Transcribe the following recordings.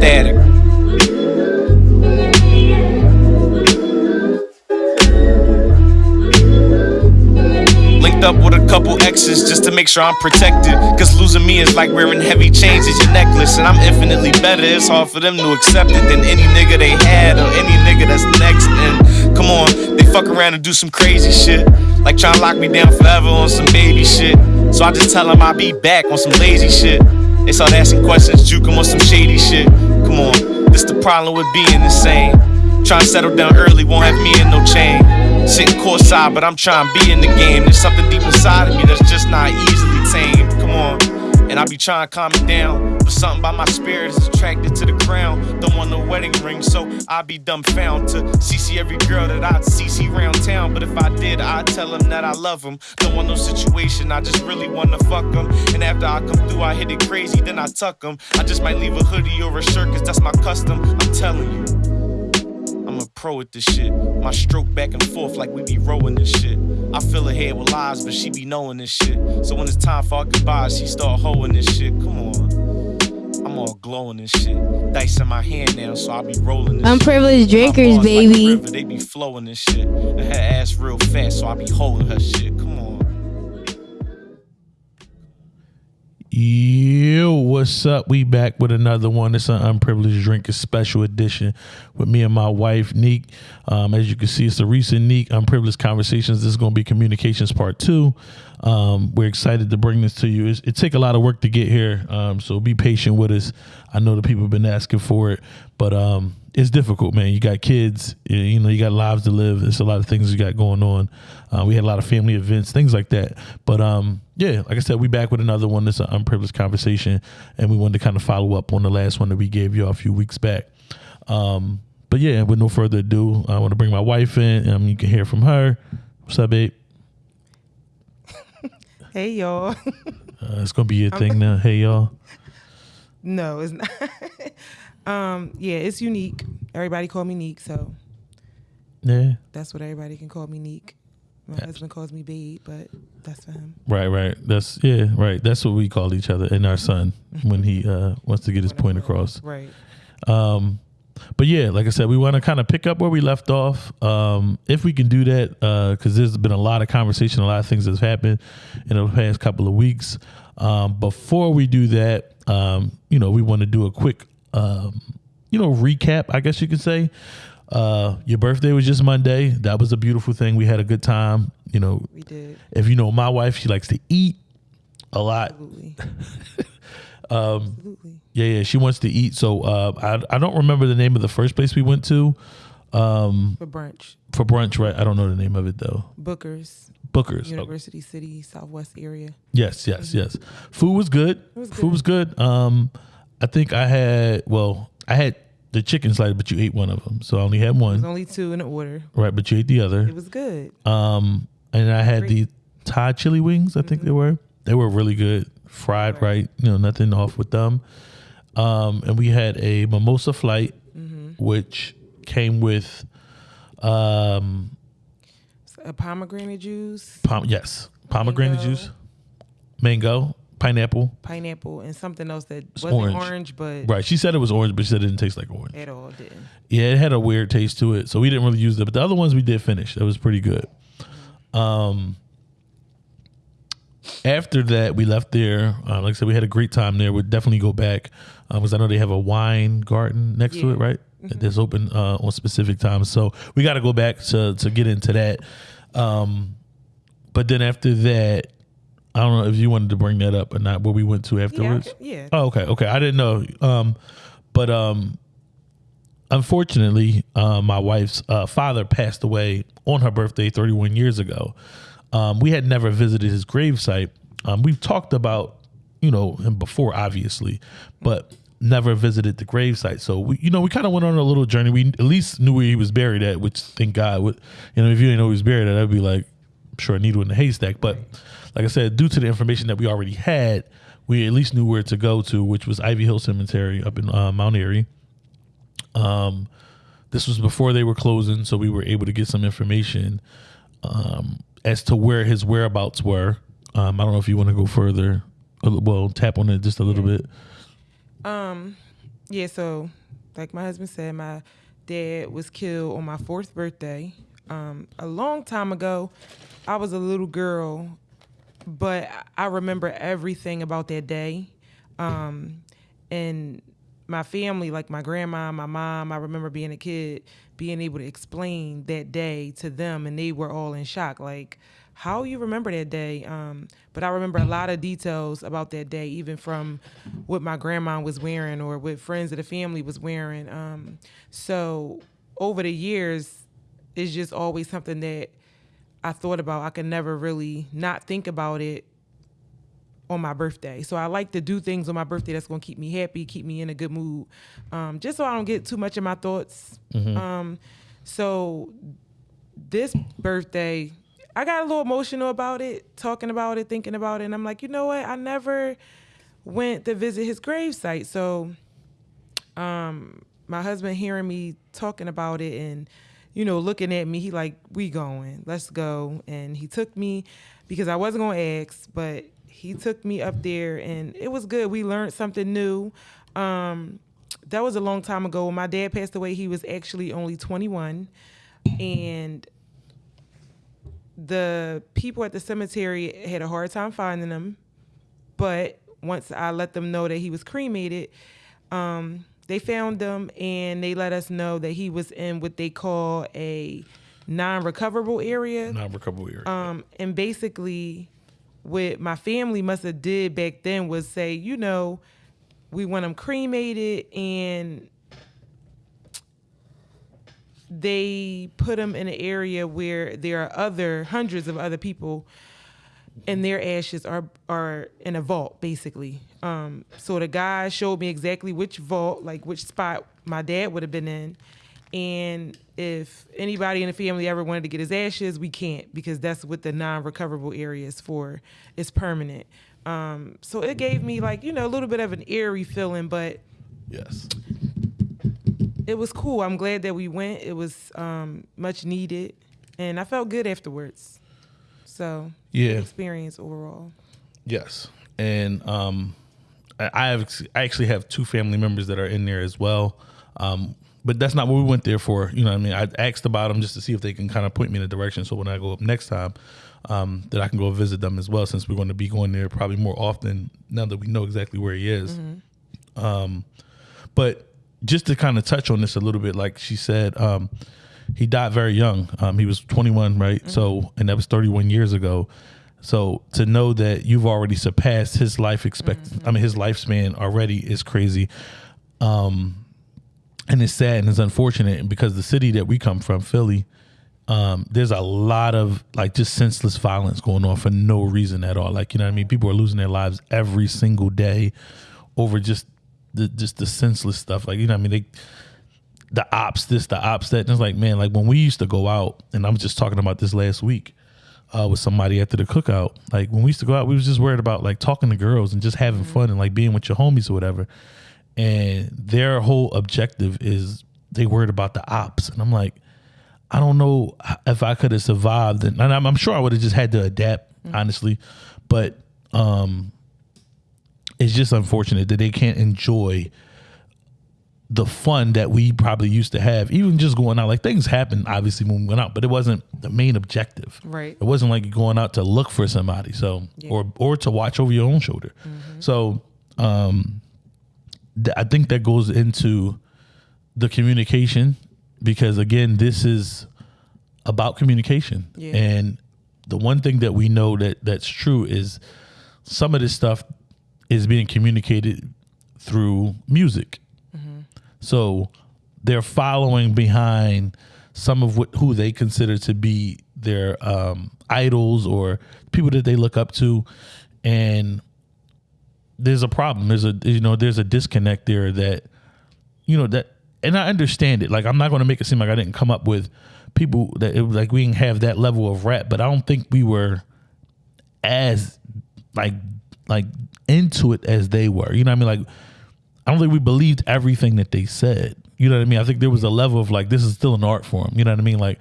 static. Linked up with a couple exes just to make sure I'm protected. Cause losing me is like wearing heavy chains as your necklace. And I'm infinitely better. It's hard for them to accept it than any nigga they had or any nigga that's next. And come on, they fuck around and do some crazy shit. Like try to lock me down forever on some baby shit. So I just tell them I'll be back on some lazy shit. They start asking questions, juke 'em on some shady shit. Come on, this the problem with being insane. Trying to settle down early won't have me in no chain. Sitting courtside, but I'm trying to be in the game. There's something deep inside of me that's just not easily tamed. Come on. And I be trying to calm it down. But something about my spirit is attracted to the crown. Don't want no wedding ring, so I be dumbfound to CC every girl that I'd CC round town. But if I did, I'd tell them that I love them. Don't want no situation, I just really wanna fuck them. And after I come through, I hit it crazy, then I tuck them. I just might leave a hoodie or a shirt, cause that's my custom. I'm telling you. I'm a pro at this shit. My stroke back and forth like we be rowing this shit. I fill her head with lies, but she be knowing this shit. So when it's time for our goodbyes, she start hoeing this shit. Come on. I'm all glowing and shit. Dice in my hand now, so I be rolling Unprivileged shit. My drinkers, bars like baby. river, they be flowing this shit. And her ass real fast, so I be holding her shit. Come on. Yo, what's up? We back with another one. It's an unprivileged drinker special edition with me and my wife, Neek. Um, as you can see, it's a recent Neek Unprivileged Conversations. This is going to be communications part two. Um, we're excited to bring this to you. It's, it take a lot of work to get here, um, so be patient with us. I know the people have been asking for it, but um, it's difficult, man. You got kids, you- know, you got lives to live. There's a lot of things you got going on. Uh, we had a lot of family events, things like that. But um, yeah, like I said, we back with another one. This is an unprivileged conversation, and we wanted to kind of follow up on the last one that we gave you a few weeks back. Um, but yeah, with no further ado, I want to bring my wife in. Um, you can hear from her. What's up, babe? Hey y'all. Uh, it's gonna be your thing now. Hey, y'all. no, it's not. um, yeah, it's unique. Everybody call me Neek, so Yeah. that's what everybody can call me Neek. My husband calls me Babe, but that's for him. Right, right. That's yeah, right. That's what we call each other and our son when he uh, wants to get his point across. Right. Um, but yeah, like I said, we want to kind of pick up where we left off. Um, if we can do that, because there's been a lot of conversation, a lot of things that's happened in the past couple of weeks. Um, before we do that, um, you know, we want to do a quick, um, you know, recap. I guess you could say. Uh, your birthday was just Monday. That was a beautiful thing. We had a good time. You know, We did. if you know my wife, she likes to eat a lot. Absolutely. Um, Absolutely. Yeah, yeah, she wants to eat. So uh, I I don't remember the name of the first place we went to um, For brunch. for brunch. Right, I don't know the name of it though. Booker's, Booker's. University City, Southwest area. yes, yes, yes. Food was good. was good. Food was good. Um, I think I had well, I had the chicken slider, but you ate one of them, so I only had one. There's only two in the order. Right, but you ate the other. It was good. Um, and I had the Thai chili wings. I think they were. They were really good, fried Right. right. You know, nothing off with them. Um, and we had a mimosa flight, which came with, um, A pomegranate juice, pom- yes, pomegranate Mango. juice, mango, pineapple. pineapple, and something else that It's wasn't orange. orange, but Right. She said it was orange, but she said it didn't taste like orange. at all didn't. Yeah, it had a weird taste to it, so we didn't really use it. But the other ones we did finish. That was pretty good. Um, after that, we left there. Uh, like I said, we had a great time there. We'd definitely go back because I know they have a wine garden next to it, right? That's open uh, on specific times. So we got to go back to to get into that. Um, but then after that, I don't know if you wanted to bring that up or not. Where we went to Yeah, afterwards. can- yeah. Oh, okay, okay. I didn't know. Um, but um, unfortunately, uh, my wife's uh, father passed away on her birthday 31 years ago. Um, we had never visited his gravesite. Um, we've talked about, you know, him before, obviously, but never visited the gravesite. So we, you know, we kind of went on a little journey. We at least knew where he was buried at, which thank God. Would you know, if you didn't know he was buried at, I'd be like, sure, a needle in the haystack. But like I said, due to the information that we already had, we at least knew where to go to, which was Ivy Hill Cemetery up in uh, Mount Airy. Um, this was before they were closing, so we were able to get some information um, as to where his whereabouts were. Um, I don't know if you want to go further. Well, tap on it just a little bit. Um, Yeah, so like my husband said, my dad was killed on my fourth birthday. Um, a long time ago, I was a little girl, but I remember everything about that day. Um, and my family, like my grandma, my mom, I remember being a kid, being able to explain that day to them, and they were all in shock. Like, how you remember that day? Um, but I remember a lot of details about that day, even from what my grandma was wearing or what friends of the family was wearing. Um, so over the years, it's just always something that I thought about. I could never really not think about it on my birthday. So I like to do things on my birthday that's gonna keep me happy, keep me in a good mood, um, just so I don't get too much of my thoughts. Um, so this birthday, I got a little emotional about it, talking about it, thinking about it, and I'm like, you know what? I never went to visit his gravesite. So um, my husband hearing me talking about it and you know looking at me he like we going. Let's go. And he took me because i wasn't to ask but he took me up there and it was good. We learned something new. Um, that was a long time ago. When my dad passed away. He was actually only 21 and the people at the cemetery had a hard time finding him. But once I let them know that he was cremated, um, they found him and they let us know that he was in what they call a non-recoverable area. Non recoverable area. Um, and basically, what my family must have did back then was say, you know, we want him cremated, and they put him in an area where there are other hundreds of other people and their ashes are are in a vault basically. Um so the guy showed me exactly which vault like which spot my dad would have been in. And if anybody in the family ever wanted to get his ashes we can't because that's what the non-recoverable area is for it's permanent. Um so it gave me like you know a little bit of an eerie feeling but yes. it was cool. I'm glad that we went. It was um much needed and i felt good afterwards so Yeah. experience overall Yes, and um, I I have I actually have two family members that are in there as well. Um, but that's not what we went there for. You know, what I mean, I asked about them just to see if they can kind of point me in a direction. So when I go up next time, um, that I can go visit them as well. Since we're going to be going there probably more often now that we know exactly where he is. Um, but just to kind of touch on this a little bit, like she said, um, he died very young. Um, he was 21, right? So, and that was 31 years ago. So to know that you've already surpassed his life expect, I mean his lifespan already is crazy. Um, and it's sad and it's unfortunate because the city that we come from, Philly, um, there's a lot of like just senseless violence going on for no reason at all. Like you know what I mean? People are losing their lives every single day over just the just the senseless stuff. Like you know what I mean? They the ops this, the ops that. And it's like man, like when we used to go out, and I was just talking about this last week uh, with somebody after the cookout. Like when we used to go out, we was just worried about like talking to girls and just having fun and like being with your homies or whatever. And their whole objective is they worried about the ops, and I'm like, I don't know if I could have survived, and I'm, I'm sure I would have just had to adapt, honestly. But um, it's just unfortunate that they can't enjoy the fun that we probably used to have, even just going out. Like things happened, obviously, when we went out, but it wasn't the main objective. Right. It wasn't like going out to look for somebody, so or or to watch over your own shoulder. So, um, th- I think that goes into the communication because again, this is about communication, Yeah. and the one thing that we know that that's true is some of this stuff is being communicated through music. So they're following behind some of what who they consider to be their um, idols or people that they look up to, and there's a problem. There's a you know there's a disconnect there that you know that, and I understand it. Like I'm not going to make it seem like I didn't come up with people that it was like we didn't have that level of rap, but I don't think we were as like like into it as they were. You know what I mean? Like I don't think we believed everything that they said. You know what I mean? I think there was a level of like this is still an art form. You know what I mean? Like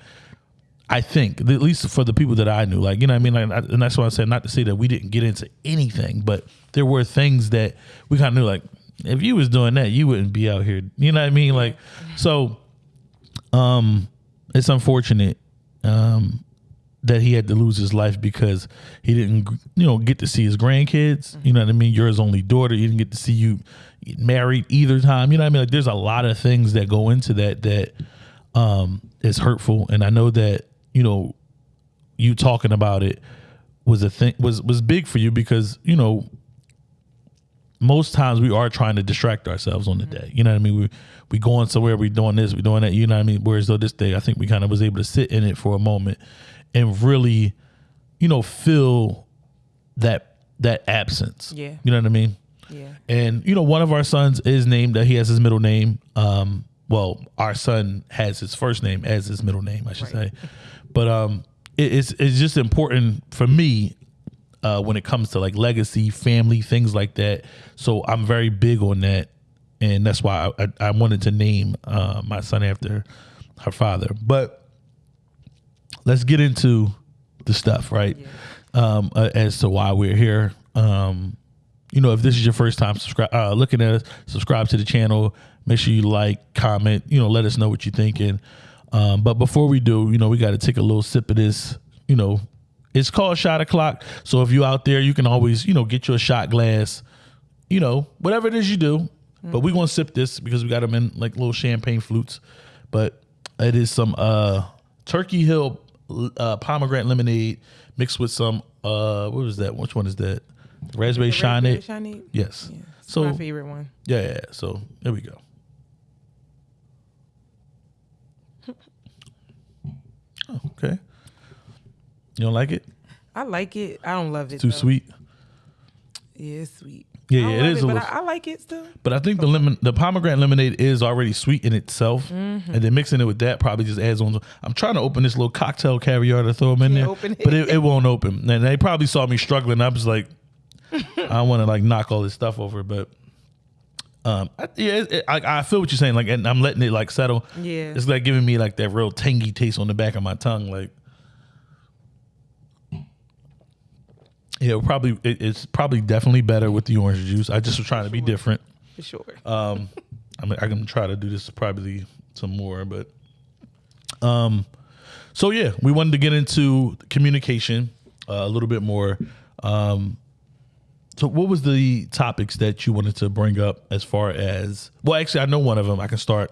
I think at least for the people that I knew, like you know what I mean. Like, and that's why I said not to say that we didn't get into anything, but there were things that we kind of knew. Like if you was doing that, you wouldn't be out here. You know what I mean? Like, so, um, it's unfortunate, um, that he had to lose his life because he didn't, you know, get to see his grandkids. You know what I mean? You're his only daughter. He didn't get to see you married either time. You know what I mean? Like, there's a lot of things that go into that that um is hurtful, and I know that you know, you talking about it was a thing was was big for you because you know most times we are trying to distract ourselves on the day. You know what I mean? We we going somewhere, we doing this, we doing that. You know what I mean? Whereas though this day, I think we kind of was able to sit in it for a moment and really, you know, feel that that absence. Yeah. You know what I mean? Yeah. And you know, one of our sons is named. that he has his middle name. Um, well, our son has his first name as his middle name, I should Right. say. But um, it, it's it's just important for me uh, when it comes to like legacy, family, things like that. So I'm very big on that, and that's why I, I, I wanted to name uh, my son after her father. But let's get into the stuff, right? Um, uh, as to why we're here. Um, you know, if this is your first time subscribe, uh, looking at us, subscribe to the channel. Make sure you like, comment. You know, let us know what you're thinking. Um, but before we do, you know, we got to take a little sip of this. You know, it's called shot o'clock. So if you out there, you can always, you know, get your shot glass. You know, whatever it is you do. But we're gonna sip this because we got them in like little champagne flutes. But it is some uh Turkey Hill uh, pomegranate lemonade mixed with some uh what was that? Which one is that? Raspberry shine it. Yes. Yeah. So my favorite one. yeah, yeah. So there we go. Oh, okay. You don't like it? I like it. I don't love it. Too though. sweet. Yeah, it's sweet. Yeah, yeah, it a but little- I, I like it still. But I think the lemon, the pomegranate lemonade is already sweet in itself, and then mixing it with that probably just adds on. I'm trying to open this little cocktail caviar to throw them in Can't there, it. but it, it won't open. And they probably saw me struggling. I was like, I want to like knock all this stuff over, but um, I, yeah, it, it- I, I feel what you're saying. Like, and I'm letting it like settle. Yeah. it's like giving me like that real tangy taste on the back of my tongue. Like, yeah, probably it, it's probably definitely better with the orange juice. I just was trying to be different. For sure. Um, I mean, I can try to do this probably some more, but um, so yeah, we wanted to get into communication uh, a little bit more. Um, so what was the topics that you wanted to bring up as far as? Well, actually, I know one of them. I can start.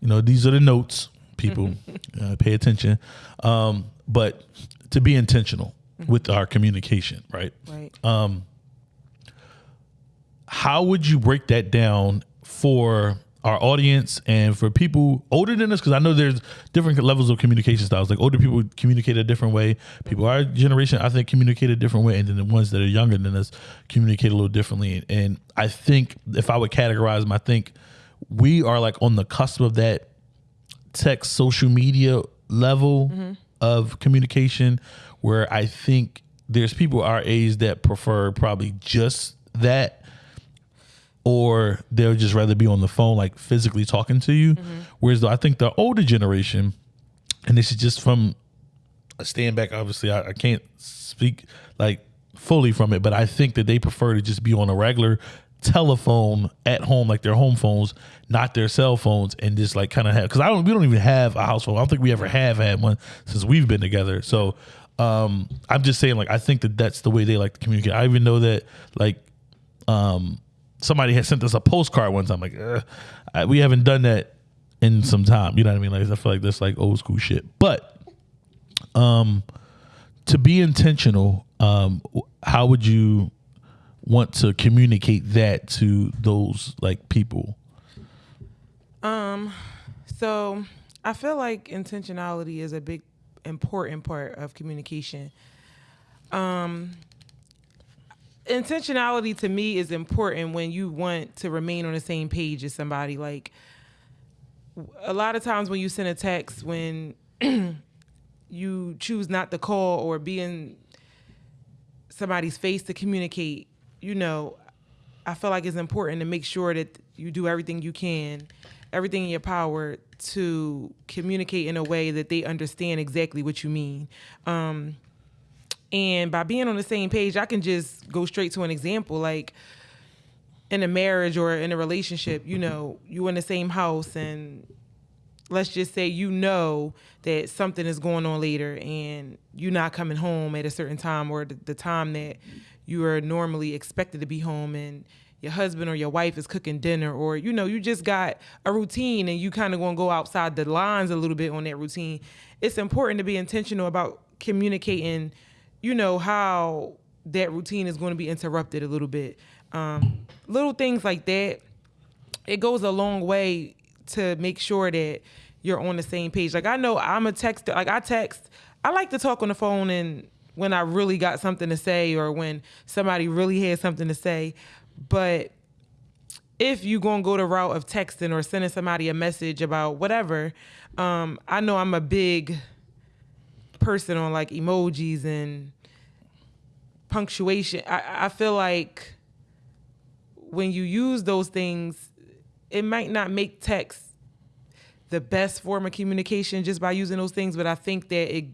You know, these are the notes. People, uh, pay attention. Um, but to be intentional with our communication, right? right. um, how would you break that down for our audience and for people older than us? Because I know there's different levels of communication styles. Like older people communicate a different way. People our generation, I think, communicate a different way, and then the ones that are younger than us communicate a little differently. And I think if I would categorize them, I think we are like on the cusp of that tech social media level of communication where I think there's people our age that prefer probably just that or they'll just rather be on the phone like physically talking to you. Mm-hmm. Whereas though I think the older generation and this is just from a stand back obviously I, I can't speak like fully from it but I think that they prefer to just be on a regular telephone at home like their home phones not their cell phones and just like kind of have because I don't we don't even have a house phone I don't think we ever have had one since we've been together. So um I'm just saying like I think that that's the way they like to communicate. I even know that like um somebody had sent us a postcard one time like I, we haven't done that in some time. You know what I mean? Like I feel like that's like old school shit. But um to be intentional um how would you want to communicate that to those like people? Um, so I feel like intentionality is a big important part of communication. Um intentionality to me is important when you want to remain on the same page as somebody like a lot of times when you send a text when you choose not to call or be in somebody's face to communicate you know I feel like it's important to make sure that you do everything you can, everything in your power to communicate in a way that they understand exactly what you mean. Um, and by being on the same page, I can just go straight to an example. Like, in a marriage or in a relationship, you know, you in the same house and let's just say you know that something is going on later and you're not coming home at a certain time or the, the time that you are normally expected to be home and your husband or your wife is cooking dinner or you know you just got a routine and you kind of going to go outside the lines a little bit on that routine it's important to be intentional about communicating you know how that routine is going to be interrupted a little bit. Um, little things like that it goes a long way to make sure that you're on the same page. Like i know i'm a texter like i text i like to talk on the phone and when i really got something to say or when somebody really had something to say but if you gonna go the route of texting or sending somebody a message about whatever, um, I know I'm a big person on like emojis and punctuation. I, I feel like when you use those things, it might not make text the best form of communication just by using those things, but I think that it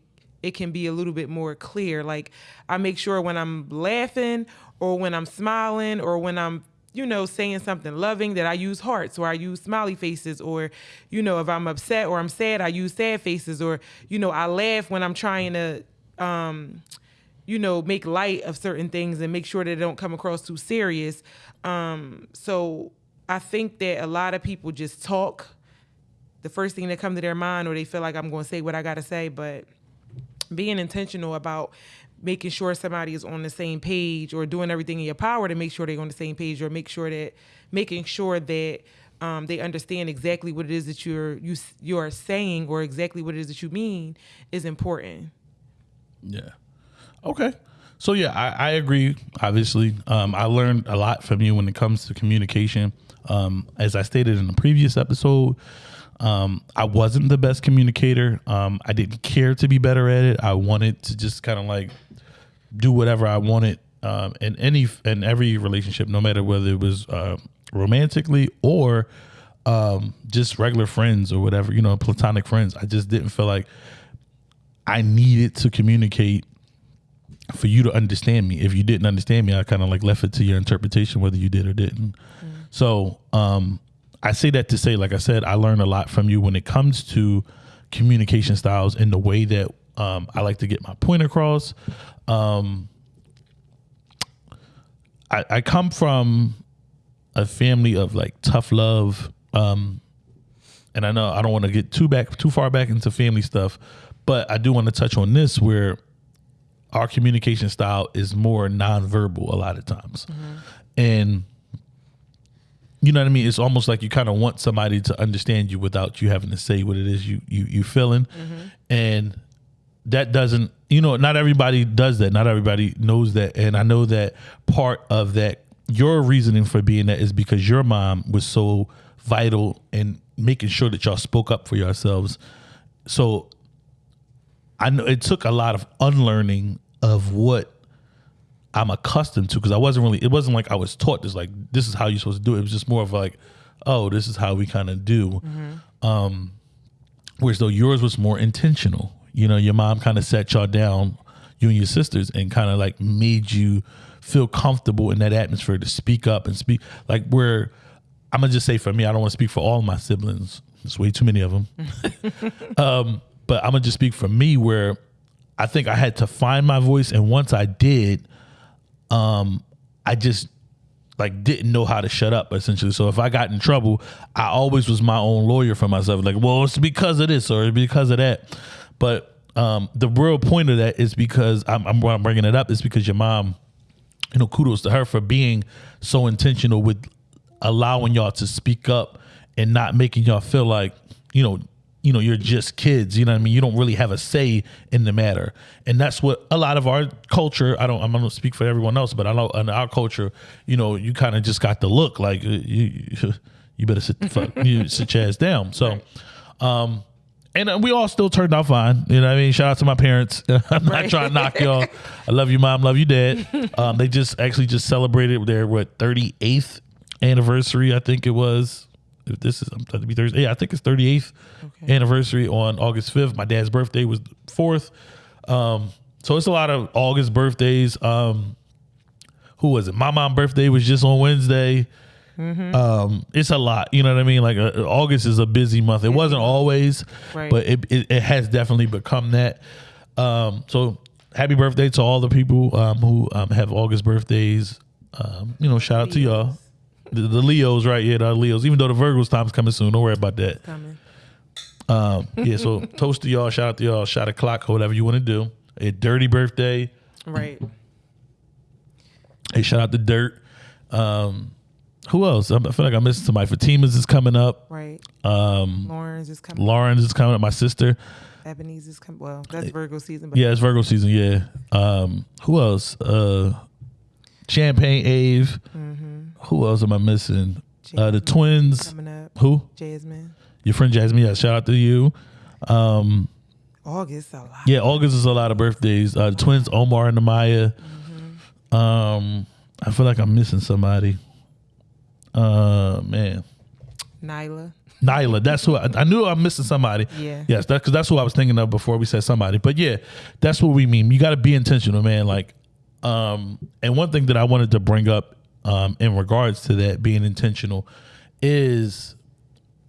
it can be a little bit more clear. Like I make sure when I'm laughing or when I'm smiling or when I'm you know saying something loving that I use hearts or I use smiley faces or you know if I'm upset or I'm sad I use sad faces or you know I laugh when I'm trying to um you know make light of certain things and make sure that they don't come across too serious. Um so I think that a lot of people just talk. The first thing that come to their mind or they feel like I'm going to say what I got to say but being intentional about making sure somebody is on the same page or doing everything in your power to make sure they're on the same page or make sure that making sure that um, they understand exactly what it is that you're you you are saying or exactly what it is that you mean is important. Yeah. Okay. So yeah, I, I agree. Obviously, um, I learned a lot from you when it comes to communication. Um, as I stated in the previous episode, um, I wasn't the best communicator. Um, I didn't care to be better at it. I wanted to just kind of like do whatever I wanted um, in any in every relationship, no matter whether it was uh, romantically or um, just regular friends or whatever, you know, platonic friends. I just didn't feel like I needed to communicate for you to understand me. If you didn't understand me, I kind of like left it to your interpretation whether you did or didn't. Mm. So um, I say that to say, like I said, I learned a lot from you when it comes to communication styles and the way that um, I like to get my point across. Um, I, I, come from a family of like tough love. Um, and I know I don't want to get too back too far back into family stuff, but I do want to touch on this where our communication style is more nonverbal a lot of times. Mm-hmm. And you know what I mean? It's almost like you kind of want somebody to understand you without you having to say what it is you you you feeling, mm-hmm. and that doesn't you know not everybody does that. Not everybody knows that, and I know that part of that your reasoning for being that is because your mom was so vital in making sure that y'all spoke up for yourselves. So I know it took a lot of unlearning of what I'm accustomed to because I wasn't really. It wasn't like I was taught this. Like this is how you're supposed to do it. It was just more of like, oh, this is how we kind of do. Mm-hmm. Um, whereas though yours was more intentional. You know, your mom kind of set y'all down, you and your sisters, and kind of like made you feel comfortable in that atmosphere to speak up and speak. Like where I'm gonna just say for me, I don't want to speak for all my siblings. There's way too many of them. um, but I'm gonna just speak for me where I think I had to find my voice, and once I did, um, I just like didn't know how to shut up essentially. So if I got in trouble, I always was my own lawyer for myself. Like, well, it's because of this or because of that. But um, the real point of that is because I'm, I'm, I'm bringing it up is because your mom, you know, kudos to her for being so intentional with allowing y'all to speak up and not making y'all feel like, you know, you know you're just kids you know what i mean? You don't really have a say in the matter. And that's what a lot of our culture i don't i'm gonna speak for everyone else but i know in our culture you know you kind of just got the look like uh, you you better sit the fuck you sit your ass down. So um and uh, we all still turned out fine. You know what I mean? Shout out to my parents. I'm not trying to knock y'all. I love you, mom. Love you, dad. Um, they just actually just celebrated their what 38th anniversary, I think it was if this is I'm trying to be Thursday. Yeah, I think it's 38th okay. anniversary on August 5th. My dad's birthday was 4th. Um, so it's a lot of August birthdays. Um, who was it? My mom's birthday was just on Wednesday. Um, it's a lot, you know what I mean. Like uh, August is a busy month. It wasn't always, Right. but it, it it has definitely become that. Um, so happy birthday to all the people um, who um, have August birthdays. Um, you know, shout out to y'all. The, the Leos, right? Yeah, the Leos. Even though the Virgos time's coming soon, don't worry about that. Coming. Um, yeah, so toast to y'all, shout out to y'all, shout a clock, or whatever you want to do. A dirty birthday. Right. Hey, shout out to Dirt. Um, who else? I feel like I'm missing somebody. Fatima's is coming up. Right. Um, Lawrence is coming. Lauren's is coming up. My sister. Ebenezer is coming. Well, that's Virgo season. But Yeah, it's Virgo season. Yeah. Um, who else? Uh, Champagne Ave. Who else am I missing? Uh, the twins. coming up. Who? Jasmine. Your friend Jasmine. Yeah, shout out to you. Um, August a lot. yeah, August is a lot of birthdays. Uh, the twins, Omar and Amaya. Um, I feel like I'm missing somebody. Uh, man. Nyla. Nyla. That's who I, I knew I'm missing somebody. Yeah. Yes, that because that's who I was thinking of before we said somebody. But yeah, that's what we mean. You got to be intentional, man. Like, um, and one thing that I wanted to bring up, um, in regards to that being intentional, is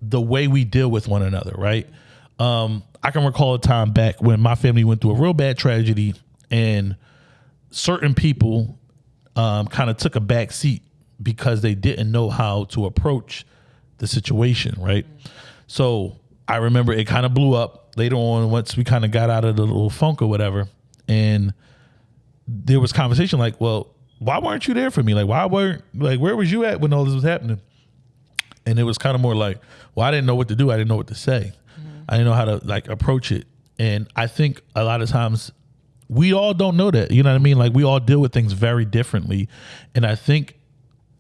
the way we deal with one another. Right. Um, I can recall a time back when my family went through a real bad tragedy, and certain people um, kind of took a back seat because they didn't know how to approach the situation, right? So I remember it kind of blew up later on once we kind of got out of the little funk or whatever. And there was conversation like, well, why weren't you there for me? Like, why weren't, like, where was you at when all this was happening? And it was kind of more like, well, I didn't know what to do. I didn't know what to say. Mm-hmm. I didn't know how to like approach it. And I think a lot of times we all don't know that. You know what I mean? Like we all deal with things very differently. And I think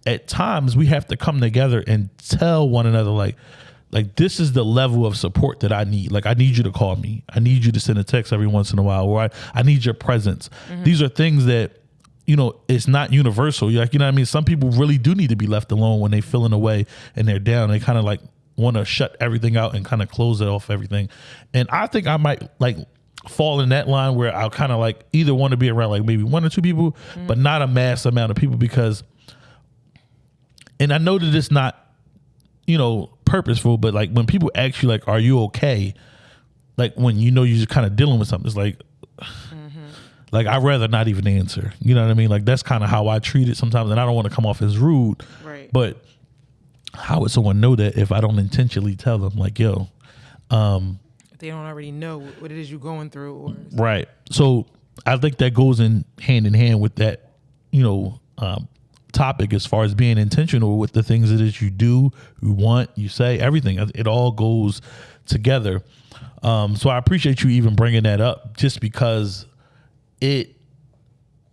at times we have to come together and tell one another like like this is the level of support that I need. Like I need you to call me. I need you to send a text every once in a while or I, I need your presence. Mm-hmm. These are things that you know, it's not universal. You're like, you know what I mean? Some people really do need to be left alone when they feeling away and they're down. They kind of like want to shut everything out and kind of close it off everything. And I think I might like fall in that line where I'll kind of like either want to be around like maybe one or two people, mm-hmm. but not a mass amount of people because and I know that it's not, you know, purposeful, but like when people ask you like, "Are you okay?" Like when you know you're just kind of dealing with something, it's like, like I'd rather not even answer. You know what I mean? Like that's kind of how I treat it sometimes, and I don't want to come off as rude. Right. But how would someone know that if I don't intentionally tell them, like, "Yo, If they don't already know what it is you're going through, or Right. So I think that goes in hand in hand with that, you know, um, topic as far as being intentional with the things that is you do, you want, you say, everything. It all goes together. Um, so I appreciate you even bringing that up, just because it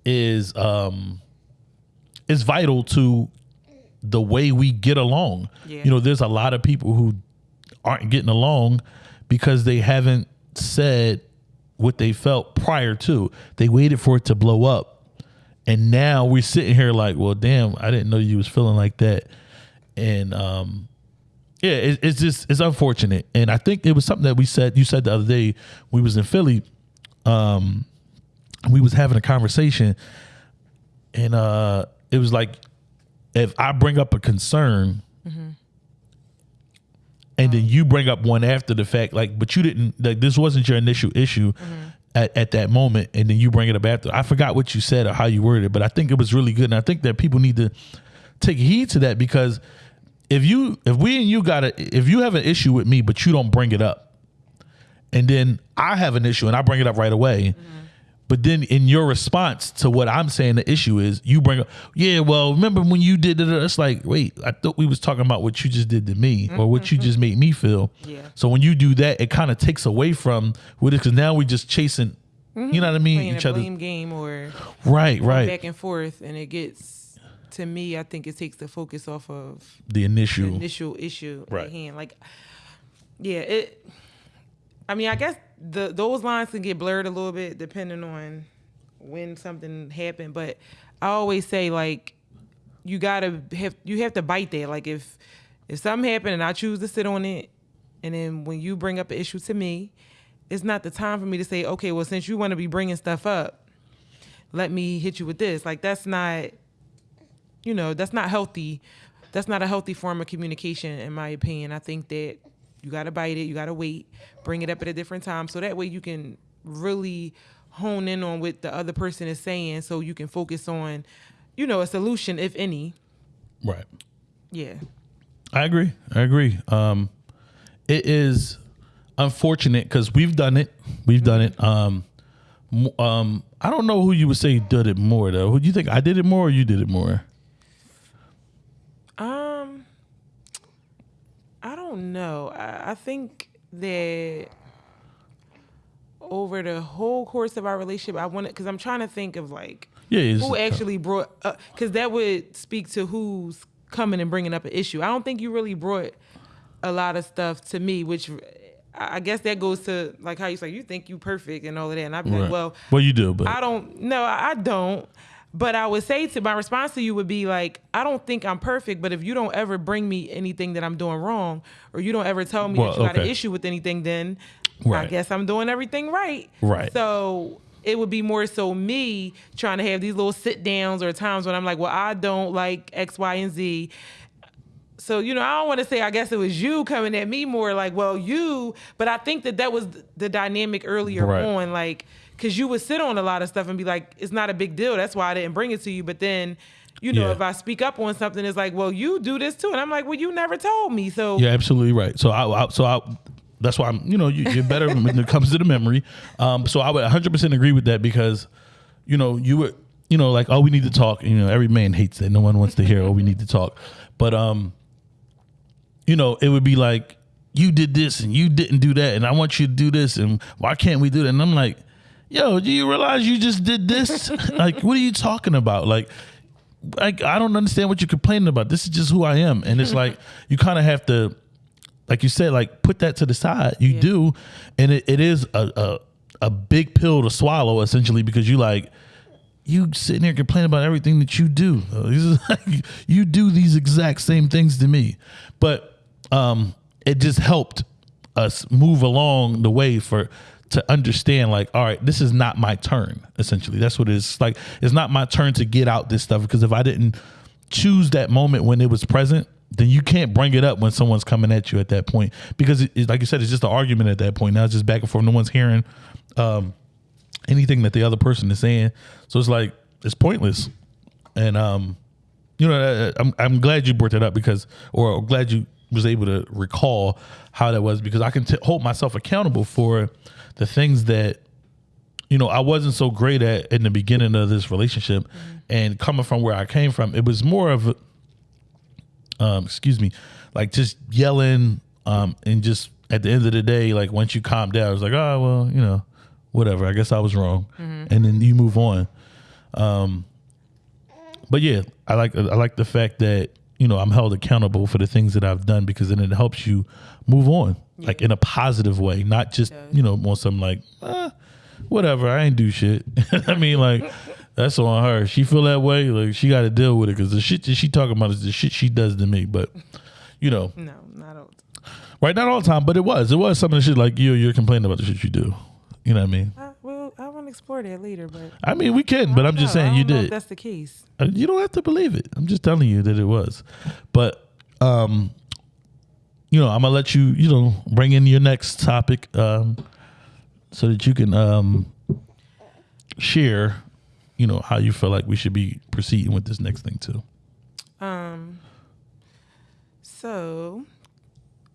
is um, is vital to the way we get along. Yeah. You know, there's a lot of people who aren't getting along because they haven't said what they felt prior to. They waited for it to blow up. And now we're sitting here like, well, damn, I didn't know you was feeling like that. And um yeah, it, it's just it's unfortunate. And I think it was something that we said you said the other day we was in Philly um we was having a conversation and uh it was like if I bring up a concern and then you bring up one after the fact, like, but you didn't like this wasn't your initial issue at, at that moment, and then you bring it up after. I forgot what you said or how you worded it, but I think it was really good, and I think that people need to take heed to that because if you if we and you got a if you have an issue with me, but you don't bring it up, and then I have an issue and I bring it up right away. Mm-hmm. But then in your response to what I'm saying the issue is, you bring up, yeah, well, remember when you did it? It's like, wait, I thought we was talking about what you just did to me or what you mm-hmm. just made me feel. Yeah. So when you do that, it kind of takes away from what it because now we're just chasing, you know mm-hmm. what I mean? playing Each a other. game or Right, right. back and forth, and it gets to me. I think it takes the focus off of The the initial. initial issue Right. at hand. Like, yeah, it. I mean, I guess the those lines can get blurred a little bit depending on when something happened. But I always say like, you gotta have you have to bite that. Like if if something happened and I choose to sit on it, and then when you bring up an issue to me, it's not the time for me to say, okay, well since you want to be bringing stuff up, let me hit you with this. Like that's not you know, that's not healthy. That's not a healthy form of communication, in my opinion. I think that you got to bite it, you got to wait, bring it up at a different time, so that way you can really hone in on what the other person is saying, so you can focus on, you know, a solution, if any. Right. Yeah. I agree. I agree. Um, it is unfortunate because we've done it. We've done it. Um, um, I don't know who you would say did it more though. Who do you think I did it more or you did it more? Um, I don't know. I, I think that over the whole course of our relationship, I wanted because I'm trying to think of like Yeah, who actually brought uh, because that would speak to who's coming and bringing up an issue. I don't think you really brought a lot of stuff to me, which I I guess that goes to like how you say you think you perfect and all of that, and I'd be Right. like, well, well, you do, but I don't. No, I don't. But I would say to my response to you would be like, I don't think I'm perfect, but if you don't ever bring me anything that I'm doing wrong, or you don't ever tell me Well, that you got an issue with anything, then I guess I'm doing everything right. Right. So it would be more so me trying to have these little sit downs or times when I'm like, well, I don't like X, Y, and Z. So you know, I don't want to say I guess it was you coming at me more like, well, you, but I think that that was the dynamic earlier Right. on, like, because you would sit on a lot of stuff and be like, it's not a big deal. That's why I didn't bring it to you. But then, you know, Yeah. if I speak up on something, it's like, well, you do this too, and I'm like, well, you never told me. So You're absolutely right. So I, I so I that's why I'm you know you, you're better when it comes to the memory. Um, so I would 100 percent agree with that because you know you were you know like oh we need to talk. You know every man hates that. No one wants to hear oh we need to talk. But um, you know it would be like you did this and you didn't do that and I want you to do this and why can't we do that? And I'm like, yo, do you realize you just did this? like what are you talking about? Like like I don't understand what you're complaining about. This is just who I am. And it's like you kind of have to like you said, like put that to the side. You Yeah. do, and it, it is a, a a big pill to swallow essentially because you like you sitting here complaining about everything that you do. This is like, you do these exact same things to me, but um, it just helped us move along the way for to understand like all right this is not my turn essentially. That's what it is like it's not my turn to get out this stuff because if i didn't choose that moment when it was present then you can't bring it up when someone's coming at you at that point. Because it, it's like you said it's just an argument at that point. Now it's just back and forth. No one's hearing um, anything that the other person is saying. So it's like it's pointless. And um you know uh, I'm I'm glad you brought that up because or glad you was able to recall how that was because I can t- hold myself accountable for the things that you know I wasn't so great at in the beginning of this relationship and coming from where I came from it was more of um excuse me like just yelling um and just at the end of the day like once you calm down it's like oh well you know whatever I guess I was wrong. And then you move on. Um, but yeah, I like I like the fact that you know I'm held accountable for the things that I've done because then it helps you move on, like in a positive way, not just you know on some like eh, whatever I ain't do shit. I mean like that's on her. She feel that way, like she got to deal with it because the shit that she talking about is the shit she does to me. But you know, no, not all. right? Not all the time, but it was it was some of the shit like you you're complaining about the shit you do. You know what I mean? I, well, I want to explore that later, but I mean we can, but I'm just saying you don't know if did. that's the case. Uh, You don't have to believe it. I'm just telling you that it was. But um you know, I'm gonna let you, you know, bring in your next topic um so that you can um share, you know, how you feel like we should be proceeding with this next thing too. Um. So,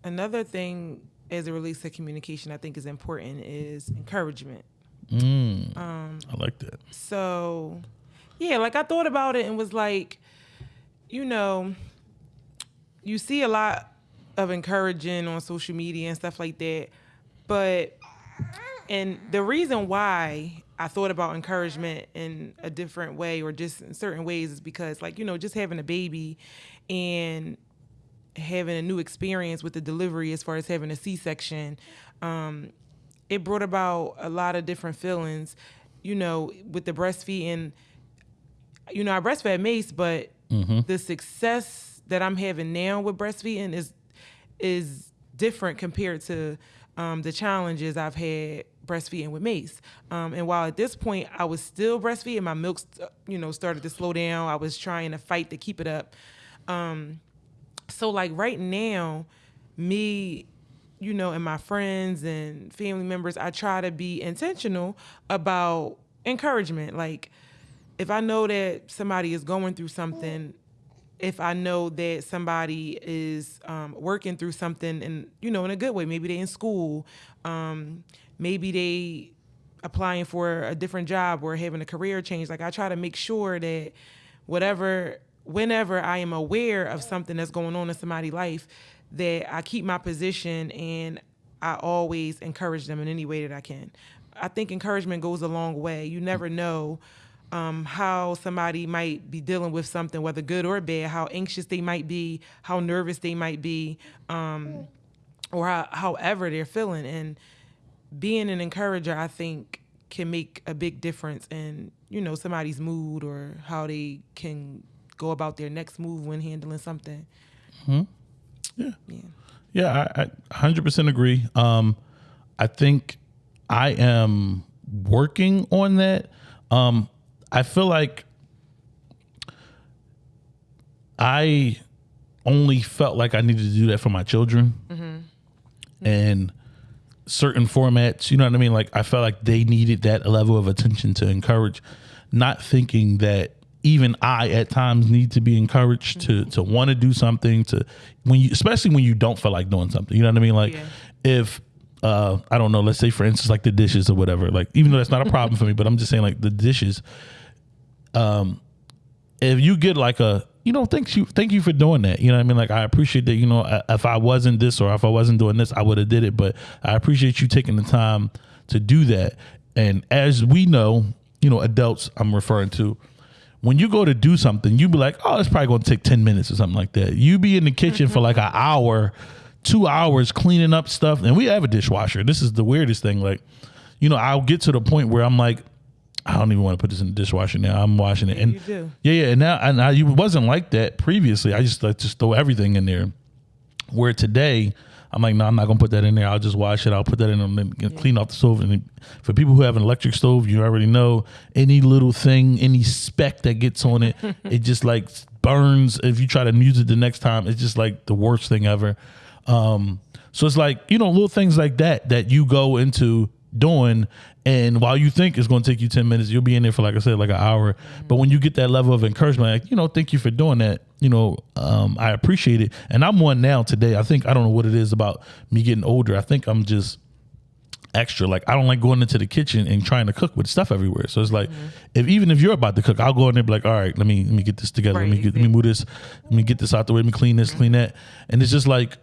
another thing as it relates to communication, I think is important is encouragement. Mm, Um. I like that. So, yeah, like I thought about it and was like, you know, you see a lot of encouraging on social media and stuff like that, but and the reason why I thought about encouragement in a different way or just in certain ways is because like, you know, just having a baby and having a new experience with the delivery as far as having a C-section, um, it brought about a lot of different feelings, you know, with the breastfeeding. You know, I breastfed Mace, but the success that I'm having now with breastfeeding is is different compared to um, the challenges I've had breastfeeding with Mace. Um, and while at this point I was still breastfeeding, my milk, st- you know, started to slow down. I was trying to fight to keep it up. Um, so like right now, me, you know, and my friends and family members, I try to be intentional about encouragement. Like if I know that somebody is going through something, if I know that somebody is um, working through something and you know in a good way, maybe they in school, um, maybe they applying for a different job or having a career change. Like I try to make sure that whatever, whenever I am aware of something that's going on in somebody's life, that I keep my position and I always encourage them in any way that I can. I think encouragement goes a long way. You never know um, how somebody might be dealing with something, whether good or bad, how anxious they might be, how nervous they might be, um, or how, however they're feeling. And being an encourager, I think, can make a big difference in you know somebody's mood or how they can go about their next move when handling something. Yeah. Yeah. Yeah, I, I 100% agree. Um, I think I am working on that. Um, I feel like I only felt like I needed to do that for my children. And certain formats, you know what I mean? Like I felt like they needed that level of attention to encourage, not thinking that even I at times need to be encouraged to to want to do something to when you especially when you don't feel like doing something. You know what I mean? Like Yeah. if uh I don't know, let's say for instance like the dishes or whatever. Like even though that's not a problem for me, but I'm just saying like the dishes Um, if you get like a you know thank you thank you for doing that you know what i mean like i appreciate that you know if i wasn't this or if i wasn't doing this i would have did it but i appreciate you taking the time to do that and as we know you know adults i'm referring to when you go to do something you be like oh it's probably going to take 10 minutes or something like that you be in the kitchen for like an hour two hours cleaning up stuff and we have a dishwasher this is the weirdest thing like you know i'll get to the point where i'm like I don't even want to put this in the dishwasher now. I'm washing it, and you do. yeah, yeah. And now, and I, it wasn't like that previously. I just like just throw everything in there. Where today, I'm like, no, I'm not gonna put that in there. I'll just wash it. I'll put that in and then clean off the stove. And for people who have an electric stove, you already know any little thing, any speck that gets on it, it just like burns. If you try to use it the next time, it's just like the worst thing ever. Um, so it's like you know little things like that that you go into doing and while you think it's going to take you 10 minutes you'll be in there for like i said like an hour. But when you get that level of encouragement like you know thank you for doing that you know um, i appreciate it. And i'm one now today. I think i don't know what it is about me getting older. I think i'm just extra. Like i don't like going into the kitchen and trying to cook with stuff everywhere. So it's like if even if you're about to cook i'll go in there and be like all right let me let me get this together. Let me get let me move this let me get this out the way. Let me clean this clean that. And it's just like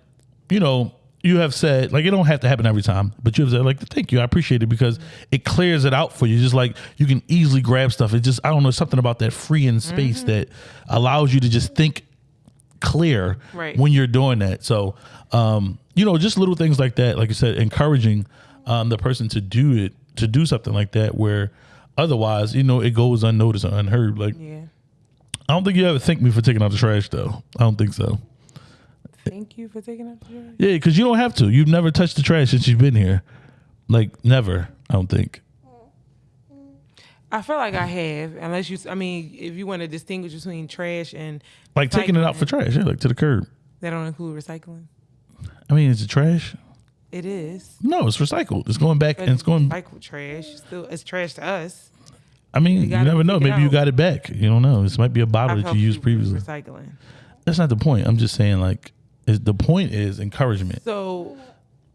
you know you have said like it don't have to happen every time but you have said like thank you i appreciate it because it clears it out for you just like you can easily grab stuff it just i don't know something about that freeing space that allows you to just think clear Right. when you're doing that. So, um, you know, just little things like that, like I said, encouraging um, the person to do it, to do something like that, where otherwise, you know, it goes unnoticed or unheard. Like, Yeah. I don't think you ever thank me for taking out the trash, though. I don't think so. Thank you for taking up the trash. Yeah, because you don't have to. You've never touched the trash since you've been here. Like, never, I don't think. I feel like I have, unless you. I mean, if you want to distinguish between trash and Like taking it out recycling, for trash, yeah, like to the curb. that don't include recycling. I mean, is it trash? It is. No, it's recycled. It's going back But and it's going. recycled trash. Still, it's trash to us. I mean, you, gotta never know. take it Maybe you out. got it back. You don't know. This might be a bottle I've that you used helped people previously. Recycling. That's not the point. I'm just saying, like, is the point is encouragement. So